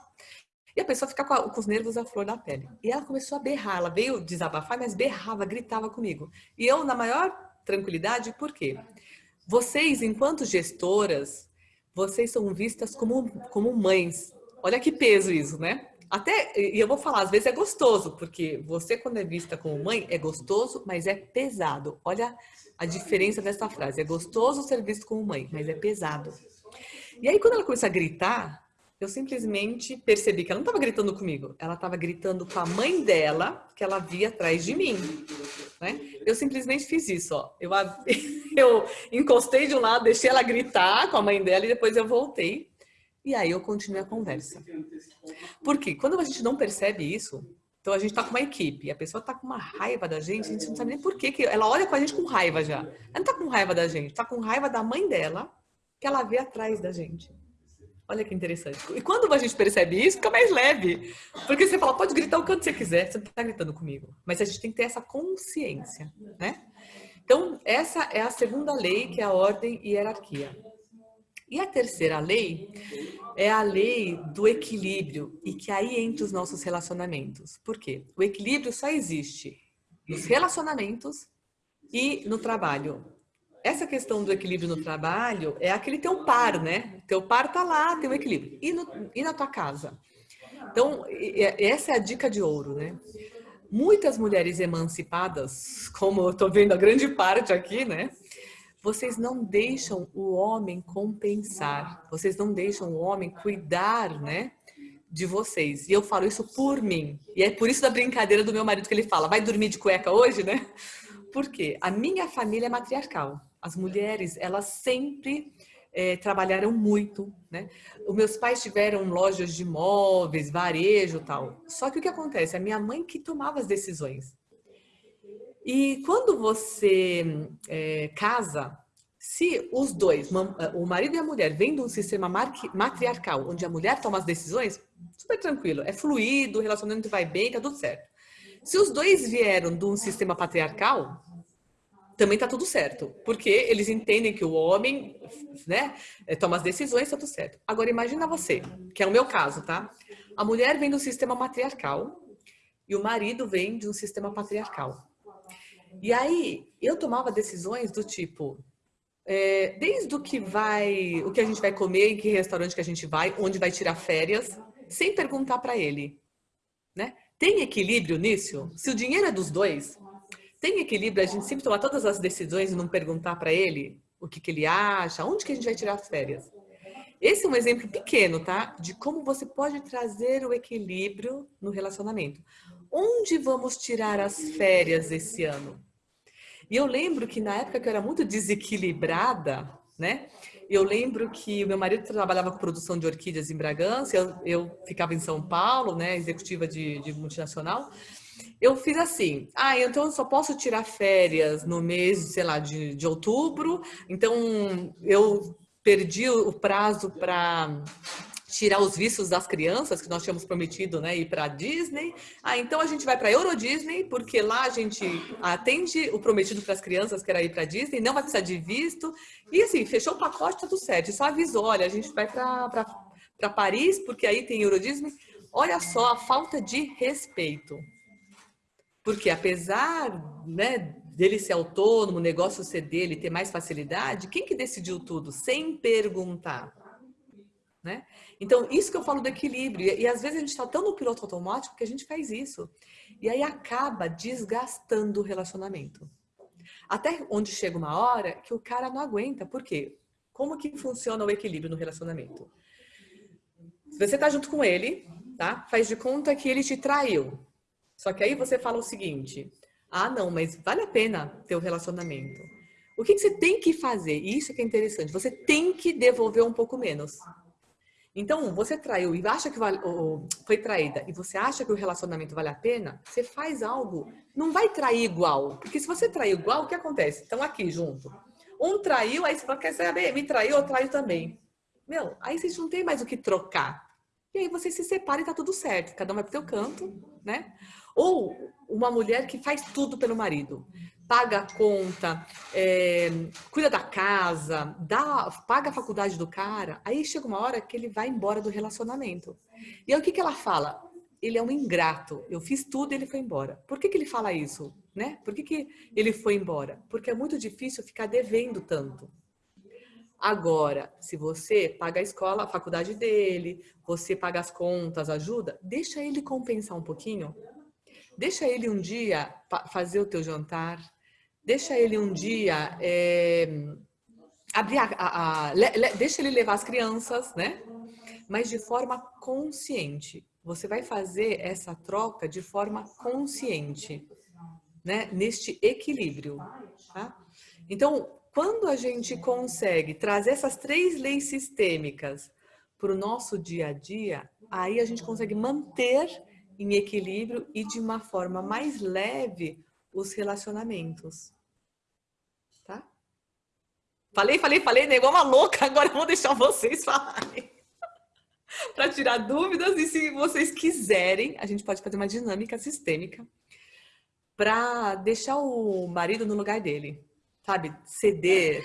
E a pessoa fica com, a, com, os nervos à flor da pele. E ela começou a berrar, ela veio desabafar, mas berrava, gritava comigo. E eu, na maior tranquilidade, por quê? Vocês, enquanto gestoras, vocês são vistas como, como mães. Olha que peso isso, né? Até, e eu vou falar, às vezes é gostoso, porque você quando é vista como mãe, é gostoso, mas é pesado. Olha a diferença dessa frase. É gostoso ser visto como mãe, mas é pesado. E aí quando ela começa a gritar, eu simplesmente percebi que ela não estava gritando comigo, ela estava gritando com a mãe dela, que ela via atrás de mim. Né? Eu simplesmente fiz isso, ó. Eu, <laughs> eu encostei de um lado, deixei ela gritar com a mãe dela e depois eu voltei e aí eu continuei a conversa. Porque quando a gente não percebe isso, então a gente tá com uma equipe, a pessoa tá com uma raiva da gente, a gente não sabe nem por que, que ela olha com a gente com raiva já. Ela não tá com raiva da gente, tá com raiva da mãe dela, que ela vê atrás da gente. Olha que interessante. E quando a gente percebe isso, fica mais leve. Porque você fala, pode gritar o quanto você quiser, você não está gritando comigo. Mas a gente tem que ter essa consciência, né? Então, essa é a segunda lei, que é a ordem e hierarquia. E a terceira lei é a lei do equilíbrio e que aí entra os nossos relacionamentos. Por quê? O equilíbrio só existe nos relacionamentos e no trabalho. Essa questão do equilíbrio no trabalho é aquele teu par, né? Teu par tá lá, tem o equilíbrio. E, no, e na tua casa? Então, essa é a dica de ouro, né? Muitas mulheres emancipadas, como eu tô vendo a grande parte aqui, né? Vocês não deixam o homem compensar, vocês não deixam o homem cuidar, né? De vocês. E eu falo isso por mim. E é por isso da brincadeira do meu marido que ele fala: vai dormir de cueca hoje, né? Porque a minha família é matriarcal. As mulheres, elas sempre é, trabalharam muito, né? Os meus pais tiveram lojas de móveis, varejo tal. Só que o que acontece? A minha mãe que tomava as decisões. E quando você é, casa, se os dois, o marido e a mulher, vêm de um sistema matriarcal, onde a mulher toma as decisões, super tranquilo, é fluido, o relacionamento vai bem, tá tudo certo. Se os dois vieram de um sistema patriarcal, também tá tudo certo, porque eles entendem que o homem, né, é, toma as decisões, tá tudo certo. Agora imagina você, que é o meu caso, tá? A mulher vem do sistema matriarcal e o marido vem de um sistema patriarcal. E aí eu tomava decisões do tipo, é, desde o que vai, o que a gente vai comer, em que restaurante que a gente vai, onde vai tirar férias, sem perguntar para ele, né? Tem equilíbrio nisso? Se o dinheiro é dos dois, tem equilíbrio a gente sempre tomar todas as decisões e não perguntar para ele o que, que ele acha, onde que a gente vai tirar as férias? Esse é um exemplo pequeno, tá? De como você pode trazer o equilíbrio no relacionamento. Onde vamos tirar as férias esse ano? E eu lembro que na época que eu era muito desequilibrada, né? Eu lembro que o meu marido trabalhava com produção de orquídeas em Bragança, eu, eu ficava em São Paulo, né? Executiva de, de multinacional. Eu fiz assim, ah, então eu só posso tirar férias no mês, sei lá, de, de outubro. Então eu perdi o prazo para tirar os vícios das crianças, que nós tínhamos prometido, né, ir para Disney. Ah, então a gente vai para Euro Disney, porque lá a gente atende o prometido para as crianças, que era ir para Disney, não vai precisar de visto. E assim, fechou o pacote, tá tudo certo. Só avisou, olha, a gente vai para Paris, porque aí tem Euro Disney. Olha só a falta de respeito. Porque apesar, né, dele ser autônomo, o negócio ser dele, ter mais facilidade, quem que decidiu tudo? Sem perguntar. Né? Então, isso que eu falo do equilíbrio. E, e às vezes a gente está tão no piloto automático que a gente faz isso. E aí acaba desgastando o relacionamento. Até onde chega uma hora que o cara não aguenta. Por quê? Como que funciona o equilíbrio no relacionamento? Você está junto com ele, tá? Faz de conta que ele te traiu. Só que aí você fala o seguinte: ah, não, mas vale a pena ter o um relacionamento. O que, que, você tem que fazer? Isso que é interessante. Você tem que devolver um pouco menos. Então, você traiu e acha que vale, ou foi traída e você acha que o relacionamento vale a pena, você faz algo. Não vai trair igual. Porque se você trair igual, o que acontece? Estão aqui junto. Um traiu, aí você fala, quer saber? Me traiu, eu traio também. Meu, aí vocês não tem mais o que trocar. E aí você se separa e tá tudo certo. Cada um vai pro seu canto, né? Ou uma mulher que faz tudo pelo marido paga a conta, é, cuida da casa, dá, paga a faculdade do cara, aí chega uma hora que ele vai embora do relacionamento. E aí o que, que ela fala? ele é um ingrato. Eu fiz tudo e ele foi embora. Por que, que ele fala isso? Né? Por que, que ele foi embora? Porque é muito difícil ficar devendo tanto. Agora, se você paga a escola, a faculdade dele, você paga as contas, ajuda, deixa ele compensar um pouquinho. Deixa ele um dia fazer o teu jantar. Deixa ele um dia é, abrir a, a, a le, le, deixa ele levar as crianças, né? Mas de forma consciente. Você vai fazer essa troca de forma consciente, né? Neste equilíbrio, tá? Então, quando a gente consegue trazer essas três leis sistêmicas para o nosso dia a dia, aí a gente consegue manter em equilíbrio e de uma forma mais leve os relacionamentos. Falei, falei, falei, né? Igual uma louca, agora eu vou deixar vocês falarem. <laughs> para tirar dúvidas e se vocês quiserem, a gente pode fazer uma dinâmica sistêmica para deixar o marido no lugar dele sabe, ceder.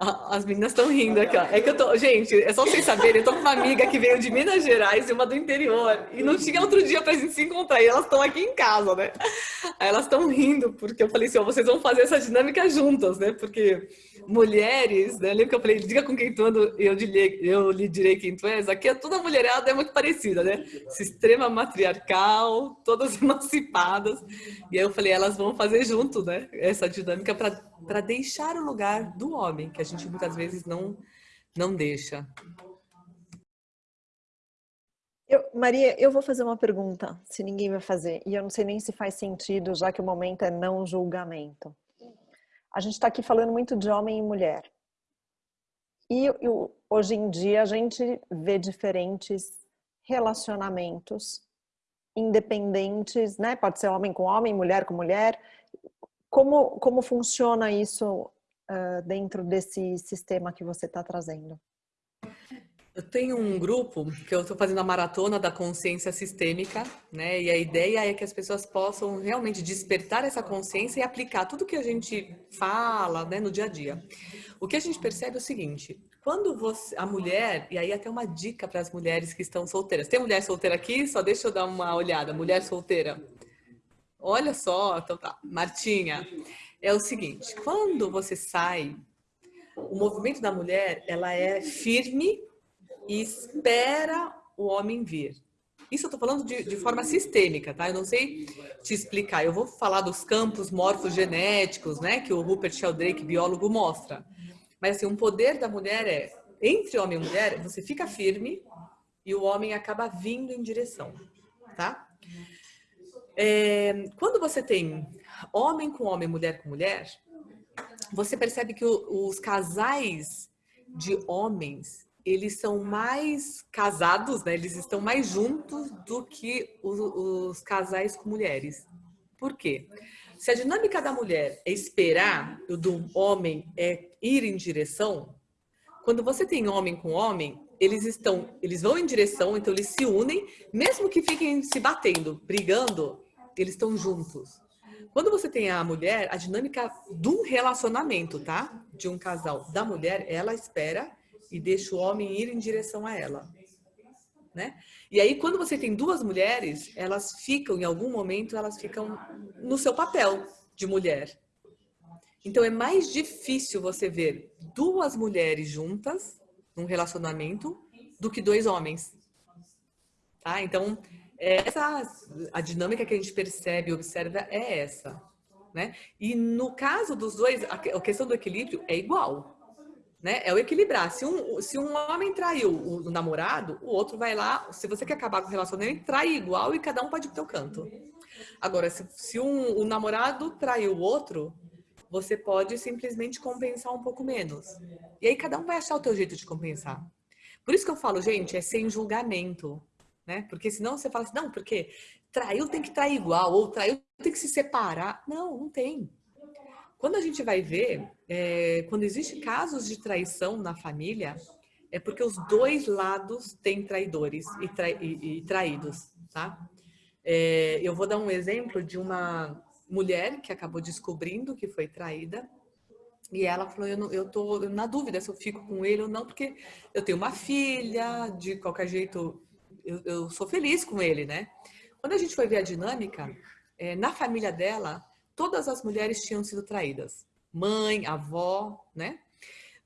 As meninas estão rindo aqui, ó. É que eu tô, gente, é só vocês saberem, eu tô com uma amiga que veio de Minas Gerais e uma do interior. E não tinha outro dia pra gente se encontrar. E elas estão aqui em casa, né? Aí elas estão rindo, porque eu falei assim, ó, vocês vão fazer essa dinâmica juntas, né? Porque mulheres, né? Lembra que eu falei, diga com quem tu anda, eu, eu lhe direi quem tu és. Aqui é toda mulherada é muito parecida, né? Sistema matriarcal, todas <laughs> emancipadas. E aí eu falei, elas vão fazer junto, né? Essa dinâmica para deixar o lugar do homem, que a gente muitas vezes não, não deixa. Eu, Maria, eu vou fazer uma pergunta, se ninguém vai fazer, e eu não sei nem se faz sentido, já que o momento é não julgamento. A gente está aqui falando muito de homem e mulher. E, e hoje em dia a gente vê diferentes relacionamentos independentes, né? Pode ser homem com homem, mulher com mulher. Como, como funciona isso uh, dentro desse sistema que você está trazendo? Eu tenho um grupo que eu estou fazendo a maratona da consciência sistêmica, né? E a ideia é que as pessoas possam realmente despertar essa consciência e aplicar tudo que a gente fala, né, no dia a dia. O que a gente percebe é o seguinte: quando você, a mulher, e aí até uma dica para as mulheres que estão solteiras. Tem mulher solteira aqui? Só deixa eu dar uma olhada. Mulher solteira. Olha só, então tá. Martinha, é o seguinte: quando você sai, o movimento da mulher ela é firme e espera o homem vir. Isso eu estou falando de, de, forma sistêmica, tá? Eu não sei te explicar. Eu vou falar dos campos morfogenéticos, né? Que o Rupert Sheldrake, biólogo, mostra. Mas assim, um poder da mulher é, entre homem e mulher, você fica firme e o homem acaba vindo em direção, tá? É, quando você tem homem com homem, mulher com mulher, você percebe que o, os casais de homens eles são mais casados, né? Eles estão mais juntos do que os, os casais com mulheres. Por quê? Se a dinâmica da mulher é esperar, o do homem é ir em direção, quando você tem homem com homem, eles estão, eles vão em direção, então eles se unem, mesmo que fiquem se batendo, brigando, eles estão juntos. Quando você tem a mulher, a dinâmica do relacionamento, tá? De um casal da mulher, ela espera e deixa o homem ir em direção a ela. Né? E aí, quando você tem duas mulheres, elas ficam, em algum momento, elas ficam no seu papel de mulher. Então, é mais difícil você ver duas mulheres juntas num relacionamento do que dois homens. Tá? Então, essa, a dinâmica que a gente percebe e observa é essa. Né? E no caso dos dois, a questão do equilíbrio é igual né? É o equilibrar. Se um, se um homem traiu o, namorado, o outro vai lá, se você quer acabar com o relacionamento, trai igual e cada um pode ir pro teu canto. Agora, se, se um, o namorado traiu o outro, você pode simplesmente compensar um pouco menos. E aí cada um vai achar o teu jeito de compensar. Por isso que eu falo, gente, é sem julgamento, né? Porque senão você fala assim, não, porque traiu tem que trair igual, ou traiu tem que se separar. Não, não tem. Quando a gente vai ver, é, quando existe casos de traição na família, é porque os dois lados têm traidores e, e, e traídos, tá? É, eu vou dar um exemplo de uma mulher que acabou descobrindo que foi traída e ela falou, eu, não, eu tô na dúvida se eu fico com ele ou não, porque eu tenho uma filha, de qualquer jeito eu, eu sou feliz com ele, né? Quando a gente foi ver a dinâmica, é, na família dela, todas as mulheres tinham sido traídas. Mãe, avó, né?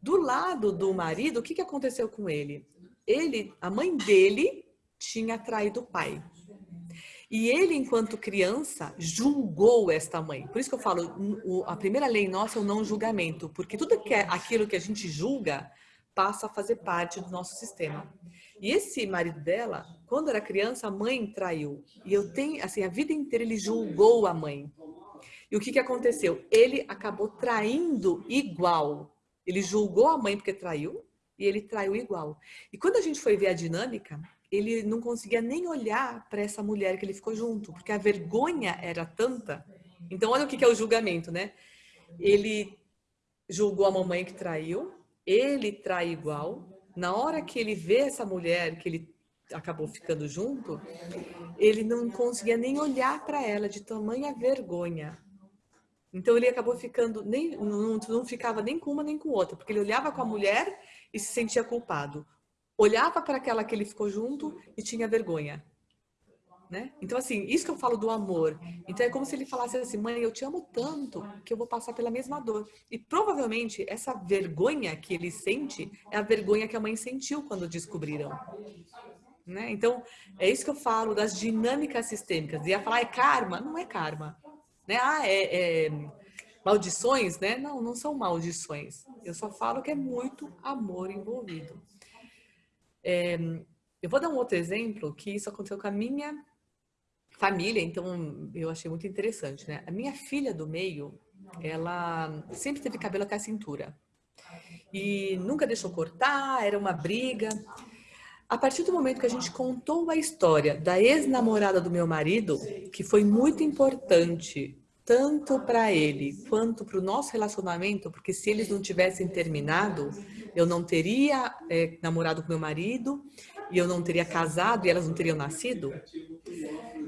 Do lado do marido, o que, que aconteceu com ele? Ele, a mãe dele tinha traído o pai. E ele, enquanto criança, julgou esta mãe. Por isso que eu falo, a primeira lei nossa é o não julgamento, porque tudo que é aquilo que a gente julga passa a fazer parte do nosso sistema. E esse marido dela, quando era criança, a mãe traiu. E eu tenho, assim, a vida inteira ele julgou a mãe. E o que, que aconteceu? Ele acabou traindo igual. Ele julgou a mãe porque traiu e ele traiu igual. E quando a gente foi ver a dinâmica, ele não conseguia nem olhar para essa mulher que ele ficou junto, porque a vergonha era tanta. Então, olha o que, que é o julgamento, né? Ele julgou a mamãe que traiu, ele trai igual. Na hora que ele vê essa mulher que ele acabou ficando junto, ele não conseguia nem olhar para ela de tamanha vergonha. Então ele acabou ficando, nem, não, não ficava nem com uma nem com outra, porque ele olhava com a mulher e se sentia culpado. Olhava para aquela que ele ficou junto e tinha vergonha. Né? Então, assim, isso que eu falo do amor. Então, é como se ele falasse assim, mãe, eu te amo tanto que eu vou passar pela mesma dor. E provavelmente essa vergonha que ele sente é a vergonha que a mãe sentiu quando descobriram. Né? Então, é isso que eu falo das dinâmicas sistêmicas. Ia falar, é karma? Não é karma. Né? Ah, é, é maldições, né? Não, não são maldições. Eu só falo que é muito amor envolvido. É, eu vou dar um outro exemplo que isso aconteceu com a minha família, então eu achei muito interessante, né? A minha filha do meio, ela sempre teve cabelo até a cintura. E nunca deixou cortar, era uma briga. A partir do momento que a gente contou a história da ex-namorada do meu marido, que foi muito importante tanto para ele quanto para o nosso relacionamento, porque se eles não tivessem terminado, eu não teria é, namorado com meu marido e eu não teria casado e elas não teriam nascido.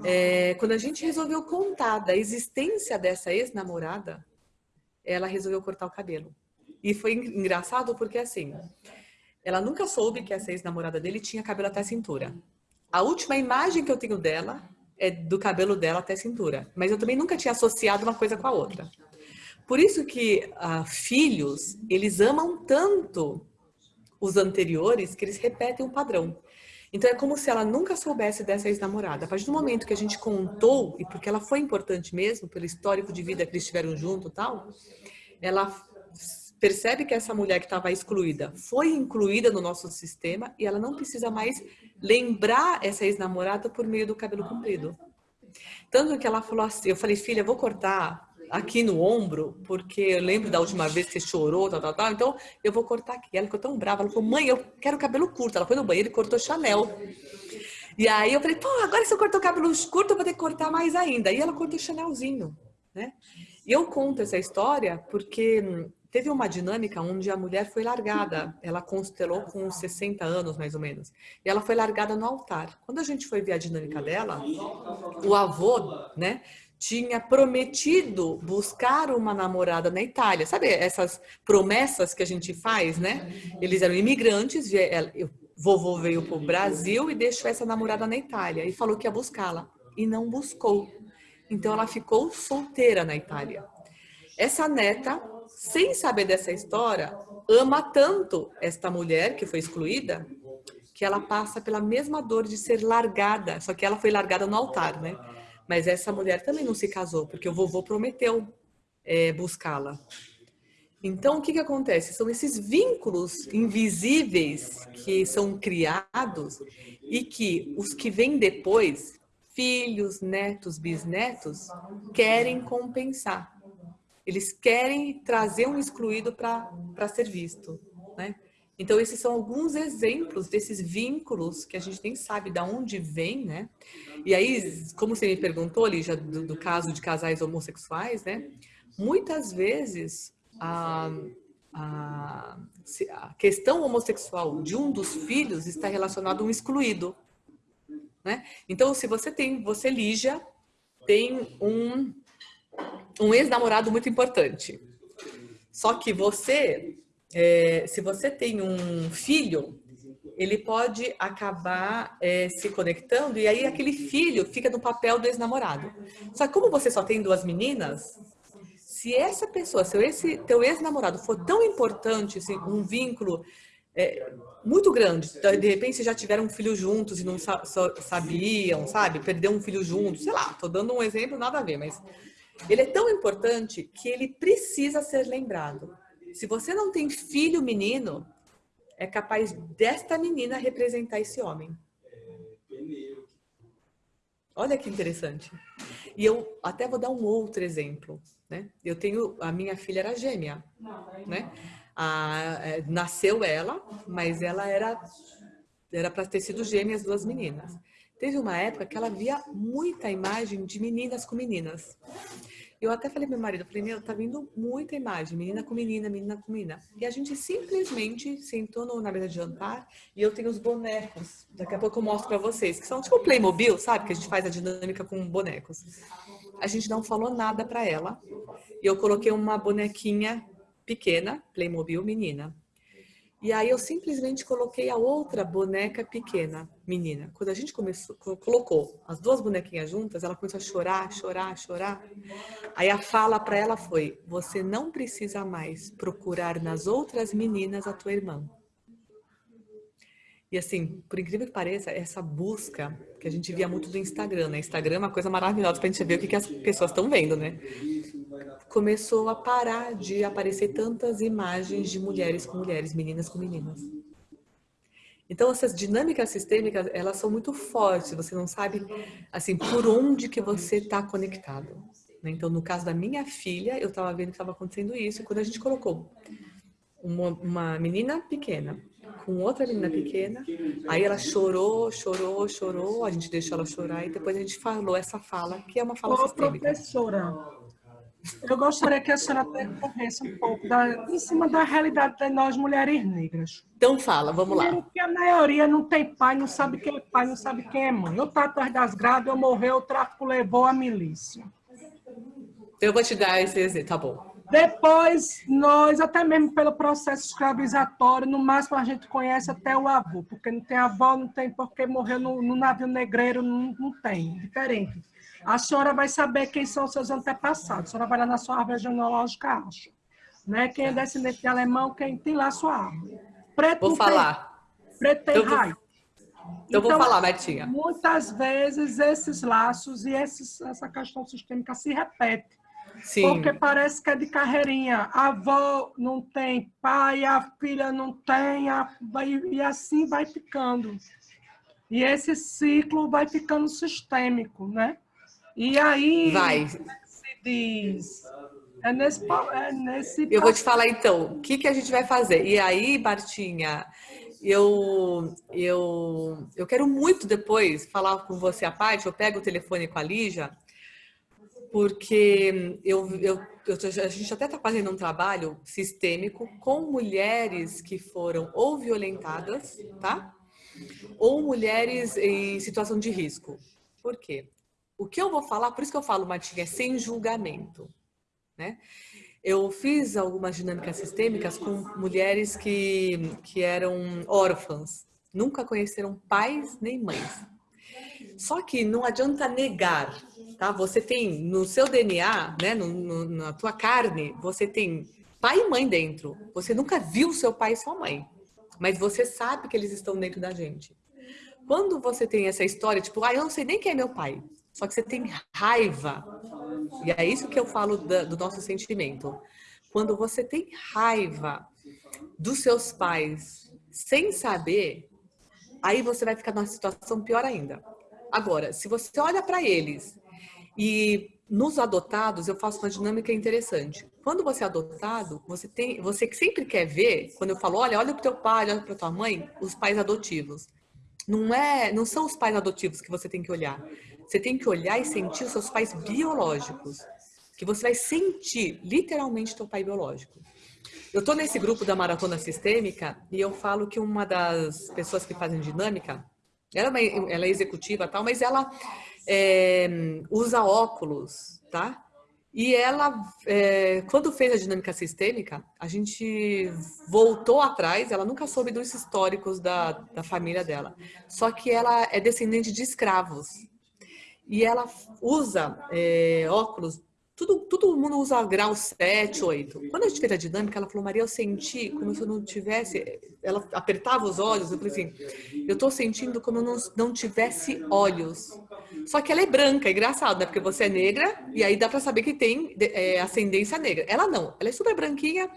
É, quando a gente resolveu contar da existência dessa ex-namorada, ela resolveu cortar o cabelo. E foi engraçado porque assim, ela nunca soube que essa ex-namorada dele tinha cabelo até a cintura. A última imagem que eu tenho dela é do cabelo dela até a cintura. Mas eu também nunca tinha associado uma coisa com a outra. Por isso que uh, filhos, eles amam tanto os anteriores que eles repetem o padrão. Então é como se ela nunca soubesse dessa ex-namorada. A partir do momento que a gente contou, e porque ela foi importante mesmo, pelo histórico de vida que eles tiveram junto e tal, ela percebe que essa mulher que estava excluída foi incluída no nosso sistema e ela não precisa mais lembrar essa ex-namorada por meio do cabelo comprido. Tanto que ela falou assim, eu falei, filha, vou cortar aqui no ombro, porque eu lembro da última vez que você chorou, tal, tal, tal, então eu vou cortar aqui. Ela ficou tão brava, ela falou, mãe, eu quero cabelo curto. Ela foi no banheiro e cortou Chanel. E aí eu falei, pô, agora se eu cortar o cabelo curto, eu vou ter que cortar mais ainda. E ela cortou Chanelzinho, né? E eu conto essa história porque teve uma dinâmica onde a mulher foi largada. Ela constelou com 60 anos, mais ou menos. E ela foi largada no altar. Quando a gente foi ver a dinâmica dela, o avô, né, tinha prometido buscar uma namorada na Itália. Sabe essas promessas que a gente faz, né? Eles eram imigrantes, o vovô veio para o Brasil e deixou essa namorada na Itália e falou que ia buscá-la. E não buscou. Então ela ficou solteira na Itália. Essa neta, sem saber dessa história, ama tanto esta mulher que foi excluída, que ela passa pela mesma dor de ser largada, só que ela foi largada no altar, né? Mas essa mulher também não se casou, porque o vovô prometeu é, buscá-la. Então, o que, que acontece? São esses vínculos invisíveis que são criados e que os que vêm depois, filhos, netos, bisnetos, querem compensar. Eles querem trazer um excluído para ser visto. Né? Então, esses são alguns exemplos desses vínculos que a gente nem sabe de onde vem, né? E aí, como você me perguntou, Lígia, do, do caso de casais homossexuais, né? Muitas vezes, a, a, a, questão homossexual de um dos filhos está relacionado a um excluído, né? Então, se você tem, você, Lígia, tem um, um ex-namorado muito importante. Só que você é, se você tem um filho ele pode acabar é, se conectando e aí aquele filho fica no papel do ex-namorado. Só que como você só tem duas meninas, se essa pessoa, se esse teu ex-namorado for tão importante, assim, um vínculo é, muito grande, de repente vocês já tiveram um filho juntos e não sa sabiam, sabe? Perdeu um filho juntos, sei lá, tô dando um exemplo, nada a ver, mas ele é tão importante que ele precisa ser lembrado. Se você não tem filho menino, é capaz desta menina representar esse homem. Olha que interessante. E eu até vou dar um outro exemplo, né? Eu tenho, a minha filha era gêmea, né? A, é, nasceu ela, mas ela era era para ter sido gêmea as duas meninas. Teve uma época que ela via muita imagem de meninas com meninas. Eu até falei pro meu marido, falei, meu, tá vindo muita imagem, menina com menina, menina com menina. E a gente simplesmente sentou no, na mesa de jantar e eu tenho os bonecos. Daqui a pouco eu mostro para vocês, que são tipo Playmobil, sabe? Que a gente faz a dinâmica com bonecos. A gente não falou nada para ela. E eu coloquei uma bonequinha pequena, Playmobil menina. E aí eu simplesmente coloquei a outra boneca pequena, menina. Quando a gente começou, colocou as duas bonequinhas juntas, ela começou a chorar, chorar, chorar. Aí a fala para ela foi: você não precisa mais procurar nas outras meninas a tua irmã. E assim, por incrível que pareça, essa busca que a gente via muito do Instagram, né? Instagram é uma coisa maravilhosa para a gente ver o que, que as pessoas estão vendo, né? Começou a parar de aparecer tantas imagens de mulheres com mulheres, meninas com meninas. Então, essas dinâmicas sistêmicas, elas são muito fortes, você não sabe, assim, por onde que você está conectado. Né? Então, no caso da minha filha, eu estava vendo que estava acontecendo isso, e quando a gente colocou uma, uma menina pequena com outra menina pequena, aí ela chorou, chorou, chorou, a gente deixou ela chorar, e depois a gente falou essa fala, que é uma fala Ô, sistêmica. professora, eu gostaria que a senhora percorresse um pouco da, em cima da realidade de nós mulheres negras. Então fala, vamos lá. Porque a maioria não tem pai, não sabe quem é pai, não sabe quem é mãe. Eu estou atrás das grades, eu morreu, o tráfico levou a milícia. Eu vou te dar esse exemplo, tá bom. Depois, nós, até mesmo pelo processo escravizatório, no máximo a gente conhece até o avô, porque não tem avó, não tem porque morreu no, no navio negreiro, não, não tem, diferente. A senhora vai saber quem são seus antepassados. A senhora vai lá na sua árvore genealógica, acha. Né? Quem é descendente de alemão, quem tem lá a sua árvore. Preto vou falar. Tem, preto tem eu raiz. Eu então, vou falar, Betinha. Muitas vezes esses laços e esses, essa questão sistêmica se repete. Sim. Porque parece que é de carreirinha. A avó não tem pai, a filha não tem, a, e assim vai ficando. E esse ciclo vai ficando sistêmico, né? E aí Vai. se diz. É nesse, é nesse Eu vou te falar então, o que, que a gente vai fazer? E aí, Bartinha, eu, eu, eu quero muito depois falar com você à parte, eu pego o telefone com a Lígia, porque eu, eu, eu, a gente até está fazendo um trabalho sistêmico com mulheres que foram ou violentadas, tá? Ou mulheres em situação de risco. Por quê? O que eu vou falar, por isso que eu falo, Matinha, é sem julgamento. Né? Eu fiz algumas dinâmicas sistêmicas com mulheres que, que eram órfãs, nunca conheceram pais nem mães. Só que não adianta negar, tá? Você tem no seu DNA, né, no, no, na tua carne, você tem pai e mãe dentro. Você nunca viu seu pai e sua mãe, mas você sabe que eles estão dentro da gente. Quando você tem essa história, tipo, ah, eu não sei nem quem é meu pai, só que você tem raiva. E é isso que eu falo do nosso sentimento. Quando você tem raiva dos seus pais sem saber, aí você vai ficar numa situação pior ainda. Agora, se você olha para eles e nos adotados, eu faço uma dinâmica interessante. Quando você é adotado, você tem, você sempre quer ver, quando eu falo, olha, olha para teu pai, olha para tua mãe, os pais adotivos. Não é, não são os pais adotivos que você tem que olhar. Você tem que olhar e sentir os seus pais biológicos. Que você vai sentir literalmente teu pai biológico. Eu estou nesse grupo da maratona sistêmica e eu falo que uma das pessoas que fazem dinâmica, ela é, uma, ela é executiva tal, mas ela é, usa óculos, tá? E ela, é, quando fez a dinâmica sistêmica, a gente voltou atrás, ela nunca soube dos históricos da, da família dela. Só que ela é descendente de escravos. E ela usa é, óculos tudo, todo mundo usa grau 7, 8. Quando a gente fez a dinâmica, ela falou, Maria, eu senti como se eu não tivesse... Ela apertava os olhos, eu falei assim, eu tô sentindo como eu não, não tivesse olhos. Só que ela é branca, é engraçado, né? Porque você é negra e aí dá pra saber que tem é, ascendência negra. Ela não, ela é super branquinha.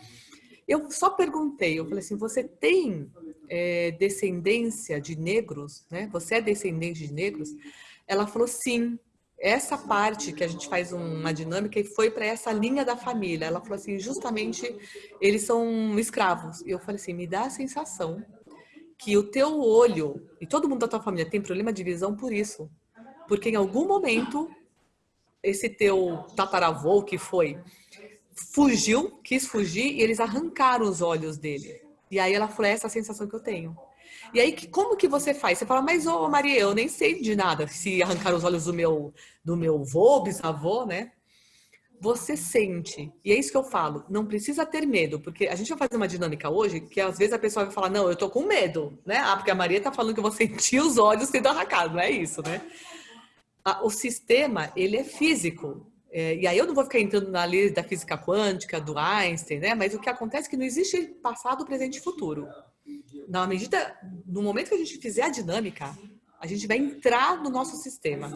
Eu só perguntei, eu falei assim, você tem é, descendência de negros, né? Você é descendente de negros? Ela falou sim essa parte que a gente faz uma dinâmica e foi para essa linha da família. Ela falou assim, justamente eles são escravos. E eu falei assim, me dá a sensação que o teu olho e todo mundo da tua família tem problema de visão por isso. Porque em algum momento esse teu tataravô que foi fugiu, quis fugir e eles arrancaram os olhos dele. E aí ela falou, é essa sensação que eu tenho. E aí, como que você faz? Você fala, mas ô Maria, eu nem sei de nada se arrancar os olhos do meu, do meu vô, bisavô, né? Você sente, e é isso que eu falo, não precisa ter medo, porque a gente vai fazer uma dinâmica hoje que às vezes a pessoa vai falar, não, eu tô com medo, né? Ah, porque a Maria tá falando que eu vou <laughs> sentir os olhos sendo arrancados, não é isso, né? O sistema, ele é físico, é, e aí eu não vou ficar entrando na lei da física quântica, do Einstein, né? Mas o que acontece é que não existe passado, presente e futuro na medida, no momento que a gente fizer a dinâmica, a gente vai entrar no nosso sistema,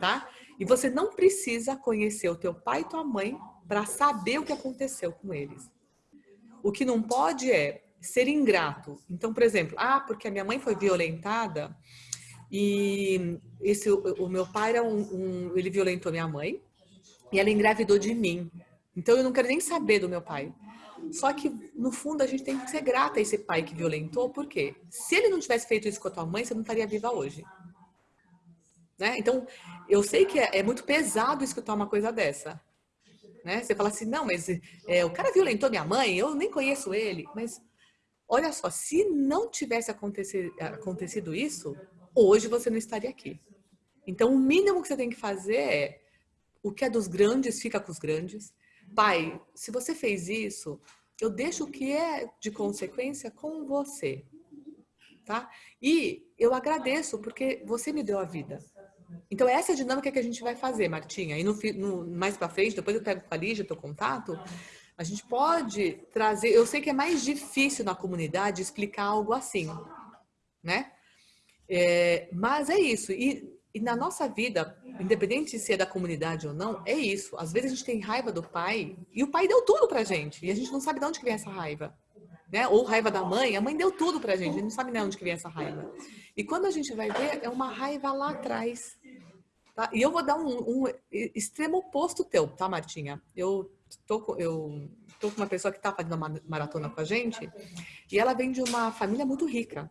tá? E você não precisa conhecer o teu pai e tua mãe para saber o que aconteceu com eles. O que não pode é ser ingrato. Então, por exemplo, ah, porque a minha mãe foi violentada e esse o, meu pai era um, um, ele violentou minha mãe e ela engravidou de mim. Então eu não quero nem saber do meu pai. Só que, no fundo, a gente tem que ser grata a esse pai que violentou, porque se ele não tivesse feito isso com a tua mãe, você não estaria viva hoje. Né? Então, eu sei que é, é, muito pesado escutar uma coisa dessa. Né? Você fala assim, não, mas é, o cara violentou minha mãe, eu nem conheço ele. Mas, olha só, se não tivesse acontecido, acontecido isso, hoje você não estaria aqui. Então, o mínimo que você tem que fazer é o que é dos grandes, fica com os grandes pai, se você fez isso, eu deixo o que é de consequência com você, tá? E eu agradeço porque você me deu a vida. Então essa é a dinâmica que a gente vai fazer, Martinha. E no, no mais para frente, depois eu pego com a Lígia, teu contato, a gente pode trazer... Eu sei que é mais difícil na comunidade explicar algo assim, né? É, mas é isso. E e na nossa vida, independente se é da comunidade ou não, é isso. Às vezes a gente tem raiva do pai e o pai deu tudo pra gente e a gente não sabe de onde que vem essa raiva. Né? Ou raiva da mãe, a mãe deu tudo pra gente, a gente não sabe de onde que vem essa raiva. E quando a gente vai ver, é uma raiva lá atrás. Tá? E eu vou dar um, um extremo oposto teu, tá, Martinha? Eu tô, eu tô com uma pessoa que tá fazendo uma maratona com a gente e ela vem de uma família muito rica.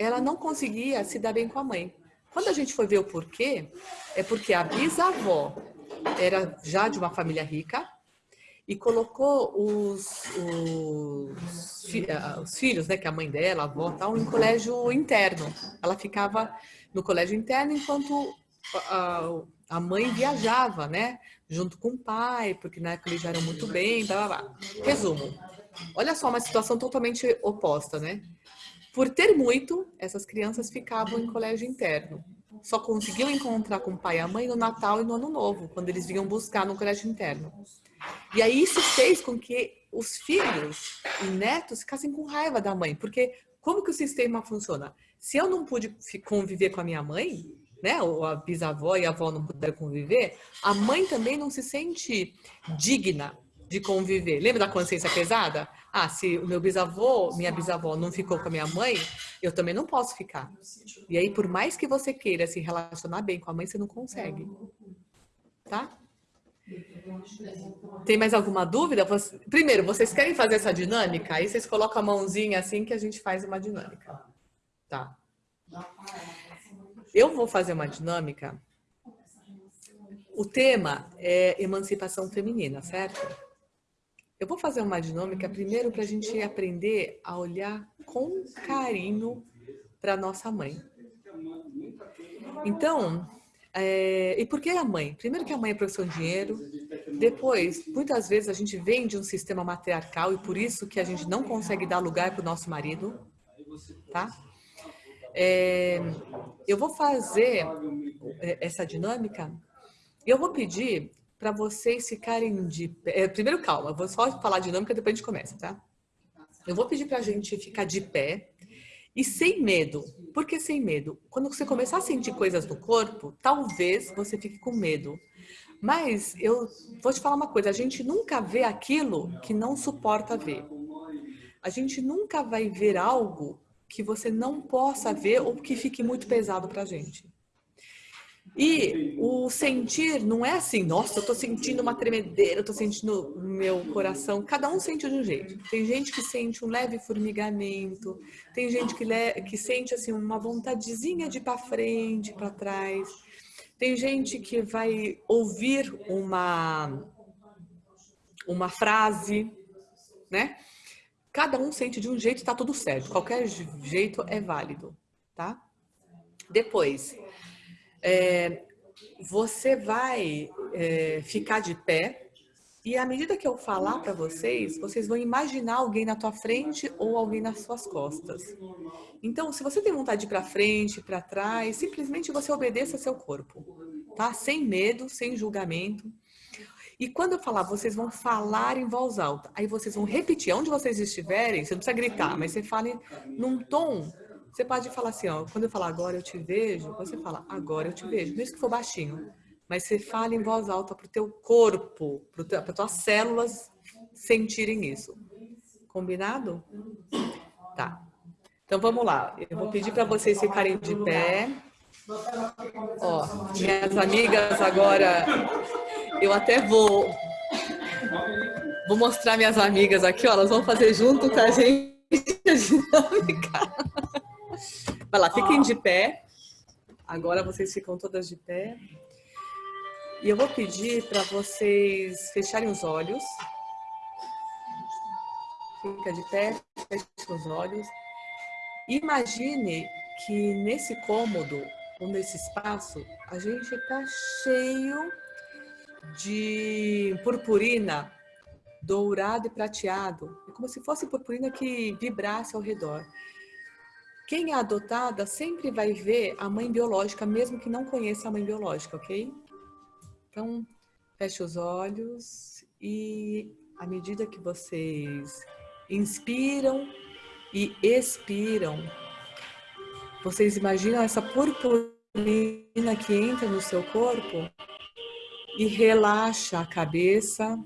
Ela não conseguia se dar bem com a mãe. Quando a gente foi ver o porquê, é porque a bisavó era já de uma família rica e colocou os, os, os filhos, né, que é a mãe dela, a avó, tal, em colégio interno. Ela ficava no colégio interno enquanto a, a mãe viajava, né, junto com o pai, porque na época eles já eram muito bem, blá, blá, blá. Resumo, olha só, uma situação totalmente oposta, né? Por ter muito, essas crianças ficavam em colégio interno. Só conseguiam encontrar com o pai e a mãe no Natal e no Ano Novo, quando eles vinham buscar no colégio interno. E aí isso fez com que os filhos e netos ficassem com raiva da mãe, porque como que o sistema funciona? Se eu não pude conviver com a minha mãe, né, ou a bisavó e a avó não puderam conviver, a mãe também não se sente digna de conviver. Lembra da consciência pesada? Ah, se o meu bisavô, minha bisavó não ficou com a minha mãe, eu também não posso ficar. E aí, por mais que você queira se relacionar bem com a mãe, você não consegue. Tá? Tem mais alguma dúvida? Primeiro, vocês querem fazer essa dinâmica? Aí vocês colocam a mãozinha assim que a gente faz uma dinâmica. Tá. Eu vou fazer uma dinâmica. O tema é emancipação feminina, certo? Eu vou fazer uma dinâmica primeiro para a gente aprender a olhar com carinho para nossa mãe. Então, É, e por que a mãe? Primeiro que a mãe é profissão de dinheiro, depois, muitas vezes a gente vem de um sistema matriarcal e por isso que a gente não consegue dar lugar para o nosso marido, tá? É, eu vou fazer é, essa dinâmica e eu vou pedir para vocês ficarem de pé. É, primeiro, calma, vou só falar dinâmica, depois a gente começa, tá? Eu vou pedir para a gente ficar de pé e sem medo. Por que sem medo? Quando você começar a sentir coisas no corpo, talvez você fique com medo. Mas eu vou te falar uma coisa, a gente nunca vê aquilo que não suporta ver. A gente nunca vai ver algo que você não possa ver ou que fique muito pesado para a gente. E o sentir não é assim, nossa, eu tô sentindo uma tremedeira, eu tô sentindo meu coração. Cada um sente de um jeito. Tem gente que sente um leve formigamento, tem gente que, que sente assim uma vontadezinha de ir para frente, para trás. Tem gente que vai ouvir uma uma frase, né? Cada um sente de um jeito, está tudo certo. Qualquer jeito é válido, tá? Depois, é, você vai é, ficar de pé e à medida que eu falar para vocês, vocês vão imaginar alguém na tua frente ou alguém nas suas costas. Então, se você tem vontade de ir para frente, para trás, simplesmente você obedeça seu corpo, tá? Sem medo, sem julgamento. E quando eu falar, vocês vão falar em voz alta. Aí vocês vão repetir, onde vocês estiverem, você não precisa gritar, mas você fale num tom você pode falar assim, ó, quando eu falar agora eu te vejo, você fala agora eu te vejo, mesmo que for baixinho. Mas você fala em voz alta para o teu corpo, para as tuas células sentirem isso. Combinado? Tá. Então vamos lá. Eu vou pedir para vocês ficarem de pé. Ó, minhas amigas agora, eu até vou vou mostrar minhas amigas aqui, ó, elas vão fazer junto com a gente <laughs> a dinâmica. Vai lá, fiquem de pé. Agora vocês ficam todas de pé. E eu vou pedir para vocês fecharem os olhos. Fica de pé, feche os olhos. Imagine que nesse cômodo, ou nesse espaço, a gente está cheio de purpurina dourado e prateado. É como se fosse purpurina que vibrasse ao redor. Quem é adotada sempre vai ver a mãe biológica, mesmo que não conheça a mãe biológica, ok? Então, feche os olhos e à medida que vocês inspiram e expiram, vocês imaginam essa purpurina que entra no seu corpo e relaxa a cabeça,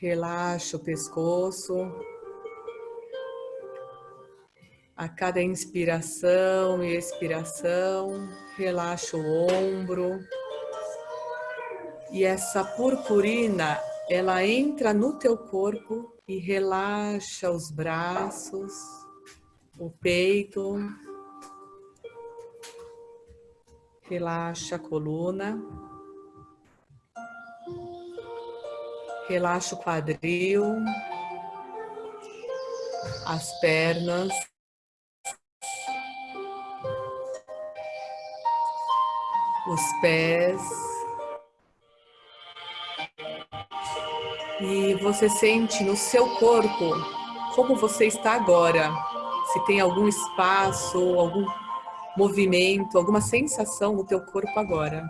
relaxa o pescoço, a cada inspiração e expiração, relaxa o ombro. E essa purpurina, ela entra no teu corpo e relaxa os braços, o peito, relaxa a coluna, relaxa o quadril, as pernas, os pés. E você sente no seu corpo como você está agora. Se tem algum espaço, algum movimento, alguma sensação no teu corpo agora.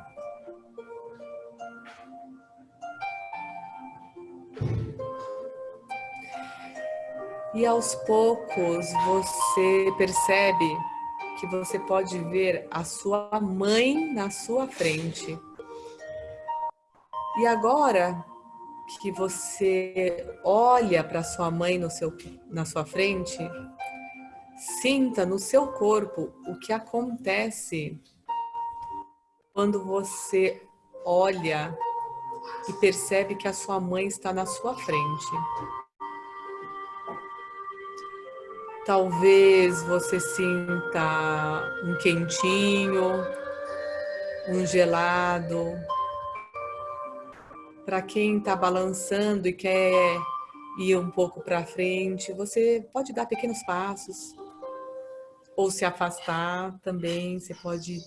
E aos poucos você percebe que você pode ver a sua mãe na sua frente. E agora que você olha para sua mãe no seu, na sua frente, sinta no seu corpo o que acontece quando você olha e percebe que a sua mãe está na sua frente. Talvez você sinta um quentinho, um gelado. Para quem está balançando e quer ir um pouco para frente, você pode dar pequenos passos ou se afastar também. Você pode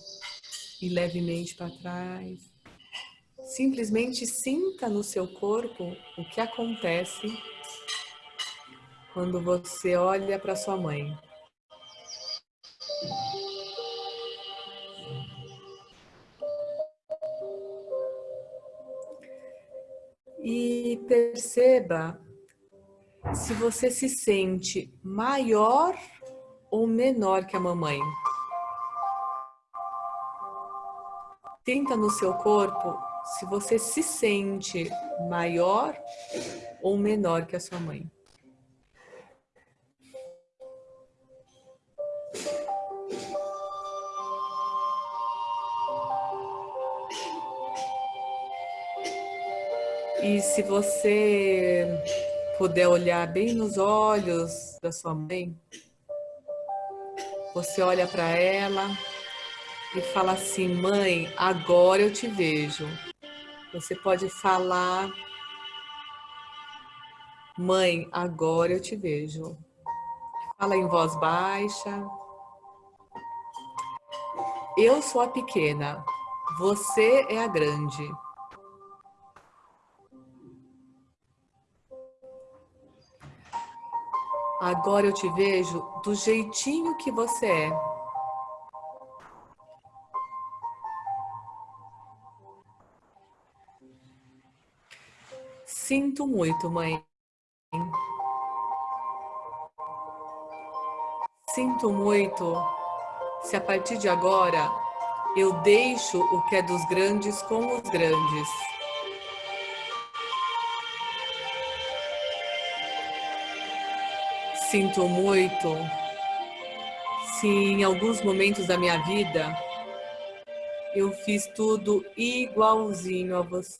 e levemente para trás. Simplesmente sinta no seu corpo o que acontece quando você olha para sua mãe. E perceba se você se sente maior ou menor que a mamãe. Sinta no seu corpo se você se sente maior ou menor que a sua mãe. E se você puder olhar bem nos olhos da sua mãe, você olha para ela e fala assim, mãe, agora eu te vejo. Você pode falar, mãe, agora eu te vejo. Fala em voz baixa. Eu sou a pequena, você é a grande. Agora eu te vejo do jeitinho que você é. Sinto muito, mãe. Sinto muito se a partir de agora eu deixo o que é dos grandes com os grandes. Sinto muito se em alguns momentos da minha vida eu fiz tudo igualzinho a você.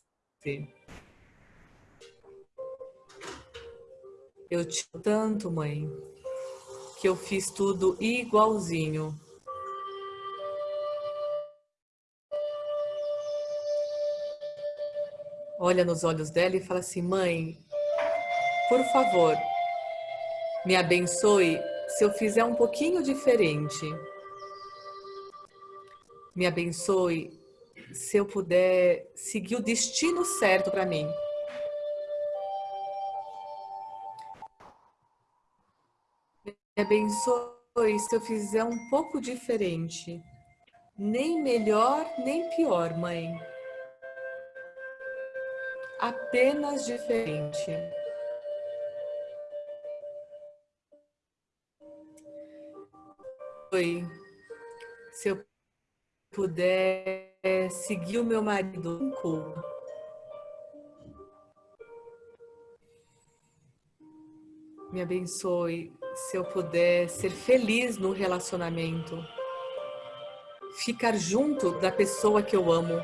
Eu te tanto, mãe, que eu fiz tudo igualzinho. Olha nos olhos dela e fala assim, mãe, por favor, me abençoe se eu fizer um pouquinho diferente. Me abençoe se eu puder seguir o destino certo para mim. Me abençoe se eu fizer um pouco diferente. Nem melhor, nem pior, mãe. Apenas diferente. Foi se eu puder seguir o meu marido com culpa. Me abençoe se eu puder ser feliz no relacionamento. Ficar junto da pessoa que eu amo.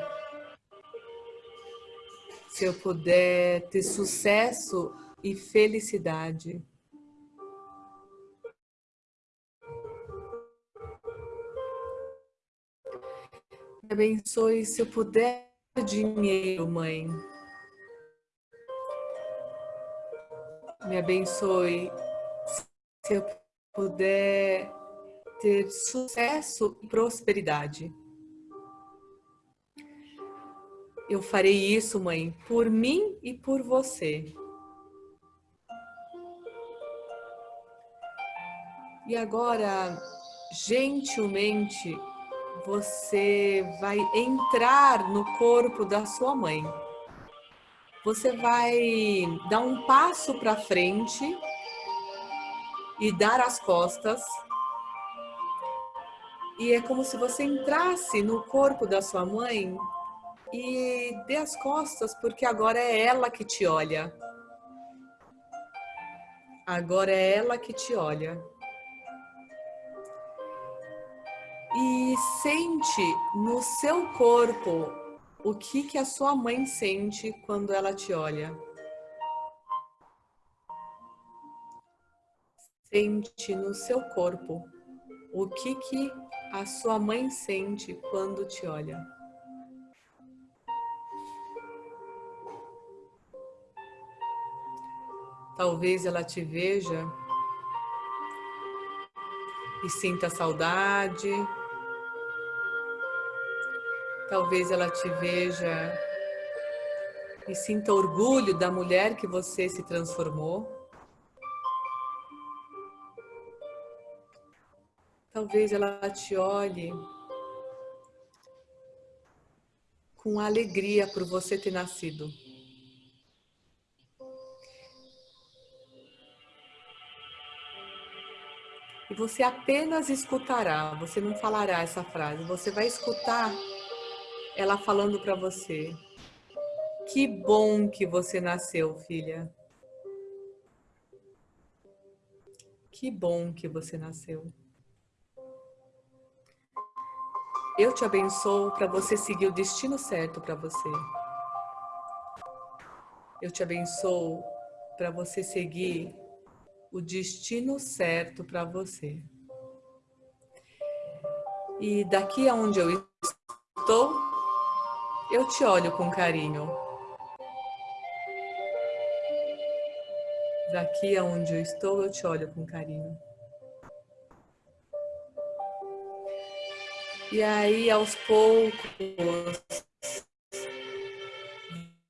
Se eu puder ter sucesso e felicidade. Abençoe se eu puder dinheiro, mãe. Me abençoe se eu puder ter sucesso e prosperidade. Eu farei isso, mãe, por mim e por você. E agora, gentilmente, você vai entrar no corpo da sua mãe. Você vai dar um passo para frente e dar as costas. E é como se você entrasse no corpo da sua mãe e dê as costas, porque agora é ela que te olha. Agora é ela que te olha. E sente no seu corpo o que, que a sua mãe sente quando ela te olha. Sente no seu corpo o que, que a sua mãe sente quando te olha. Talvez ela te veja e sinta saudade, Talvez ela te veja e sinta orgulho da mulher que você se transformou. Talvez ela te olhe com alegria por você ter nascido. E você apenas escutará, você não falará essa frase, você vai escutar ela falando para você. Que bom que você nasceu, filha. Que bom que você nasceu. Eu te abençoo para você seguir o destino certo para você. Eu te abençoo para você seguir o destino certo para você. E daqui aonde eu estou, eu te olho com carinho. Daqui aonde eu estou, eu te olho com carinho. E aí, aos poucos,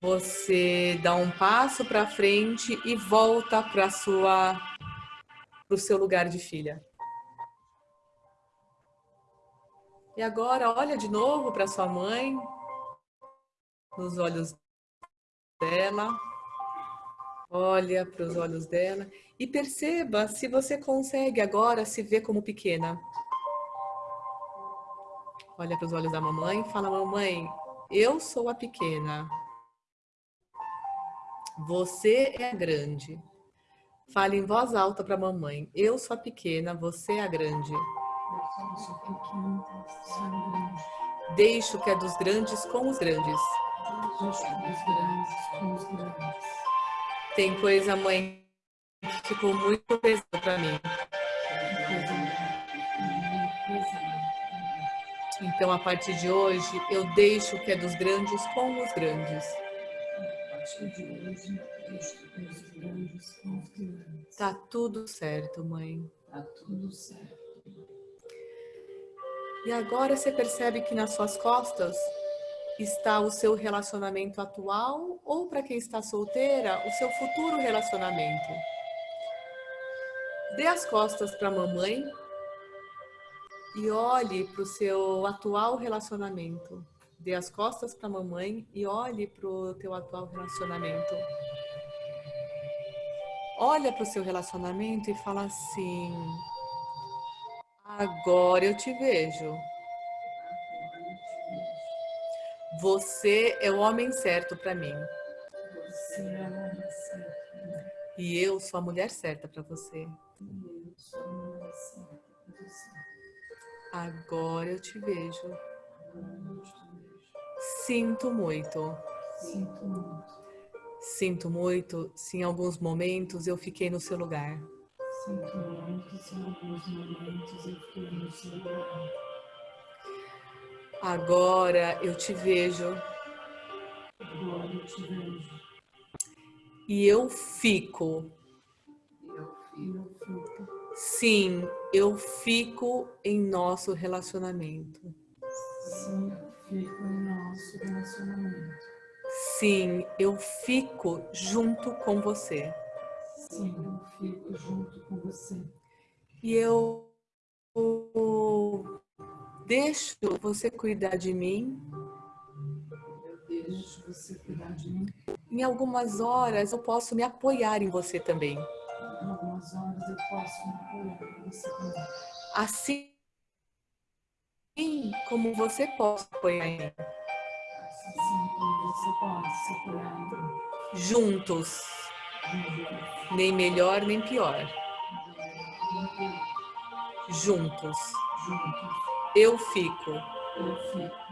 você dá um passo para frente e volta para para o seu lugar de filha. E agora olha de novo para sua mãe, nos olhos dela. Olha para os olhos dela e perceba se você consegue agora se ver como pequena olha para os olhos da mamãe e fala, mamãe, eu sou a pequena. Você é a grande. Fale em voz alta para a mamãe. Eu sou a pequena, você é a grande. Deixo que é dos grandes com os grandes. Tem coisa, mãe, que ficou muito pesada para mim. Então, a partir de hoje, eu deixo o que é dos grandes com os grandes. Tá tudo certo, mãe. Tá tudo certo. E agora você percebe que nas suas costas está o seu relacionamento atual ou para quem está solteira, o seu futuro relacionamento. Dê as costas para a mamãe e olhe para o seu atual relacionamento. Dê as costas para a mamãe e olhe para o teu atual relacionamento. Olha para o seu relacionamento e fala assim: Agora eu te vejo. Você é o homem certo para mim. Você é o homem certo. E eu sou a mulher certa para você. E eu sou a mulher certa para você. Agora eu te vejo. Agora eu te vejo. Sinto muito. Sinto muito. Sinto muito se em alguns momentos eu fiquei no seu lugar. Sinto muito se em alguns momentos eu fiquei no seu lugar. Agora eu te vejo Agora eu te vejo. e eu fico. Eu fico. Sim, eu fico em nosso relacionamento. Sim, eu fico em nosso relacionamento. Sim, eu fico junto com você. Sim, eu fico junto com você. E eu deixo você cuidar de mim. Eu deixo você cuidar de mim. Em algumas horas eu posso me apoiar em você também. Em algumas horas eu posso me apoiar em você também. Assim como você pode apoiar em mim. Assim como você pode se apoiar em mim. Juntos, nem melhor nem pior. Juntos, Juntos, eu fico. eu fico.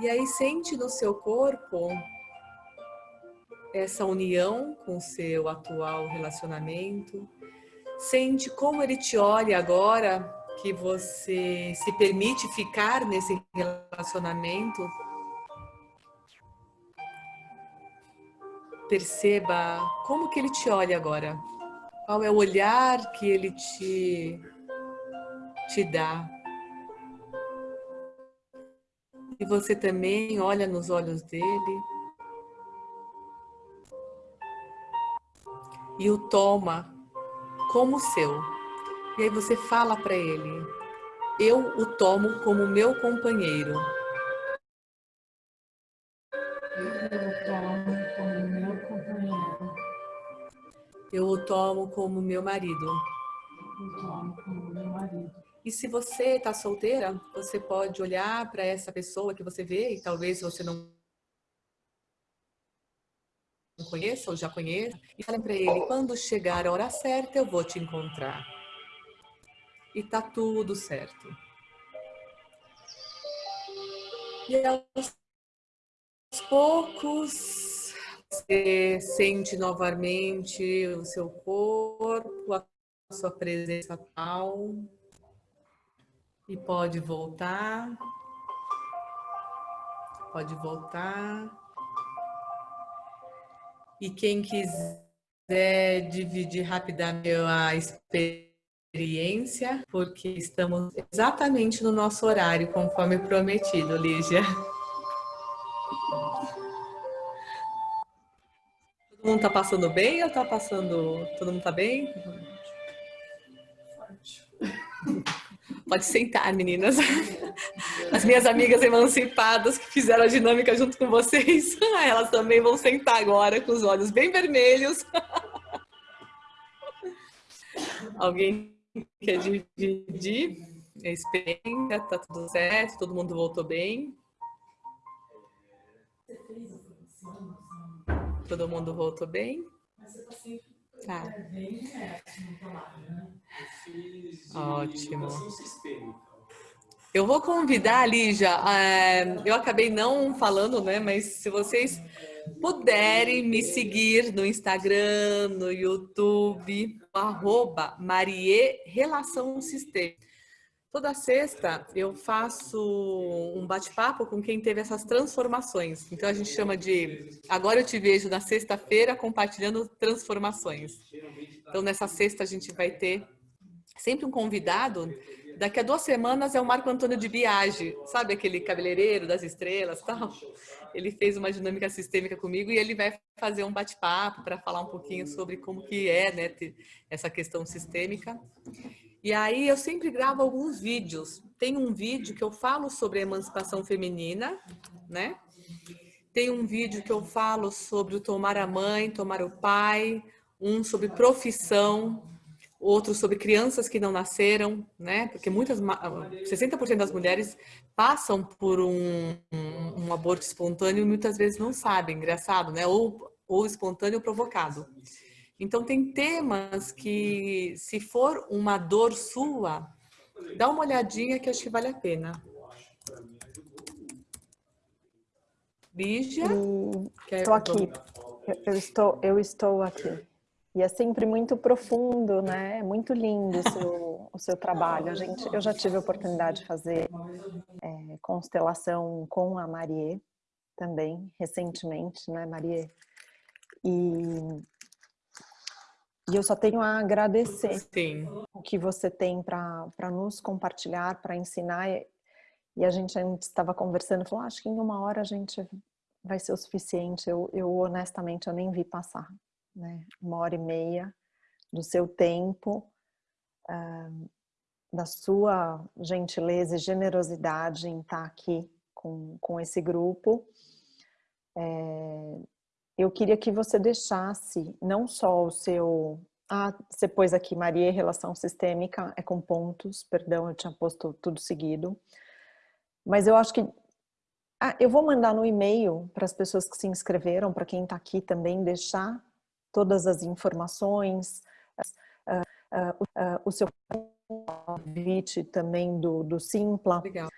E aí sente no seu corpo essa união com o seu atual relacionamento. Sente como ele te olha agora que você se permite ficar nesse relacionamento. Perceba como que ele te olha agora. Qual é o olhar que ele te te dá. E você também olha nos olhos dele. E o toma como seu. E aí você fala para ele, eu o tomo como meu companheiro. Eu tomo como meu companheiro. Eu o tomo como meu marido. Eu tomo como. E se você está solteira, você pode olhar para essa pessoa que você vê e talvez você não conheça ou já conheça e fale para ele, quando chegar a hora certa eu vou te encontrar. E tá tudo certo. E aos poucos, você sente novamente o seu corpo, a sua presença tal. E pode voltar. Pode voltar. E quem quiser dividir rapidamente a experiência, porque estamos exatamente no nosso horário, conforme prometido, Lígia. Todo mundo tá passando bem ou tá passando... Todo mundo tá bem? Pode sentar, meninas. As minhas amigas emancipadas que fizeram a dinâmica junto com vocês, <laughs> elas também vão sentar agora com os olhos bem vermelhos. <laughs> Alguém quer dividir a experiência? Tá tudo certo? Todo mundo voltou bem? Todo mundo voltou bem? Tá. Ótimo. Eu vou convidar, Lígia, uh, eu acabei não falando, né, mas se vocês puderem me seguir no Instagram, no YouTube, arroba Marie Relação Sistêmica. Toda sexta eu faço um bate-papo com quem teve essas transformações. Então a gente chama de Agora eu te vejo na sexta-feira compartilhando transformações. Então nessa sexta a gente vai ter sempre um convidado. Daqui a duas semanas é o Marco Antônio de Biagi, sabe aquele cabeleireiro das estrelas tal? Ele fez uma dinâmica sistêmica comigo e ele vai fazer um bate-papo para falar um pouquinho sobre como que é né, essa questão sistêmica. E aí eu sempre gravo alguns vídeos. Tem um vídeo que eu falo sobre a emancipação feminina, né? Tem um vídeo que eu falo sobre o tomar a mãe, tomar o pai, um sobre profissão, outro sobre crianças que não nasceram, né? Porque muitas, 60% das mulheres passam por um, um, um, aborto espontâneo e muitas vezes não sabem, engraçado, né? Ou, ou espontâneo ou provocado. Então, tem temas que, se for uma dor sua, dá uma olhadinha que acho que vale a pena. Lígia? Estou aqui. Eu estou, eu estou aqui. E é sempre muito profundo, né? É muito lindo o seu, o seu trabalho. A gente, eu já tive a oportunidade de fazer é, constelação com a Marie também, recentemente, né, Marie? E e eu só tenho a agradecer Sim. o que você tem para nos compartilhar, para ensinar. E a gente antes estava conversando, falou, ah, acho que em uma hora a gente vai ser o suficiente. Eu, eu honestamente, eu nem vi passar, né? Uma hora e meia do seu tempo, uh, da sua gentileza e generosidade em estar aqui com, com esse grupo. É, eu queria que você deixasse não só o seu... Ah, você pôs aqui, Maria, relação sistêmica, é com pontos, perdão, eu tinha posto tudo seguido. Mas eu acho que... Ah, eu vou mandar no e-mail para as pessoas que se inscreveram, para quem está aqui também, deixar todas as informações, uh, uh, uh, o seu convite também do, do Simpla. Legal.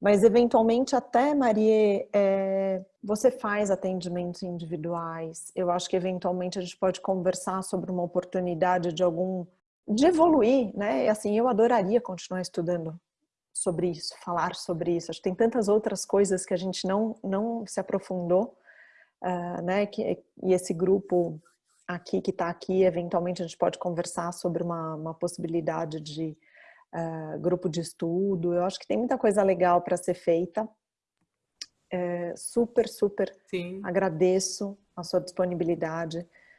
Mas, eventualmente, até, Marie, é, você faz atendimentos individuais. Eu acho que, eventualmente, a gente pode conversar sobre uma oportunidade de algum... de evoluir, né? E, assim, eu adoraria continuar estudando sobre isso, falar sobre isso. Acho que tem tantas outras coisas que a gente não, não se aprofundou, uh, né? Que, e esse grupo aqui, que está aqui, eventualmente a gente pode conversar sobre uma, uma possibilidade de uh, grupo de estudo. Eu acho que tem muita coisa legal para ser feita. super, super Sim. agradeço a sua disponibilidade.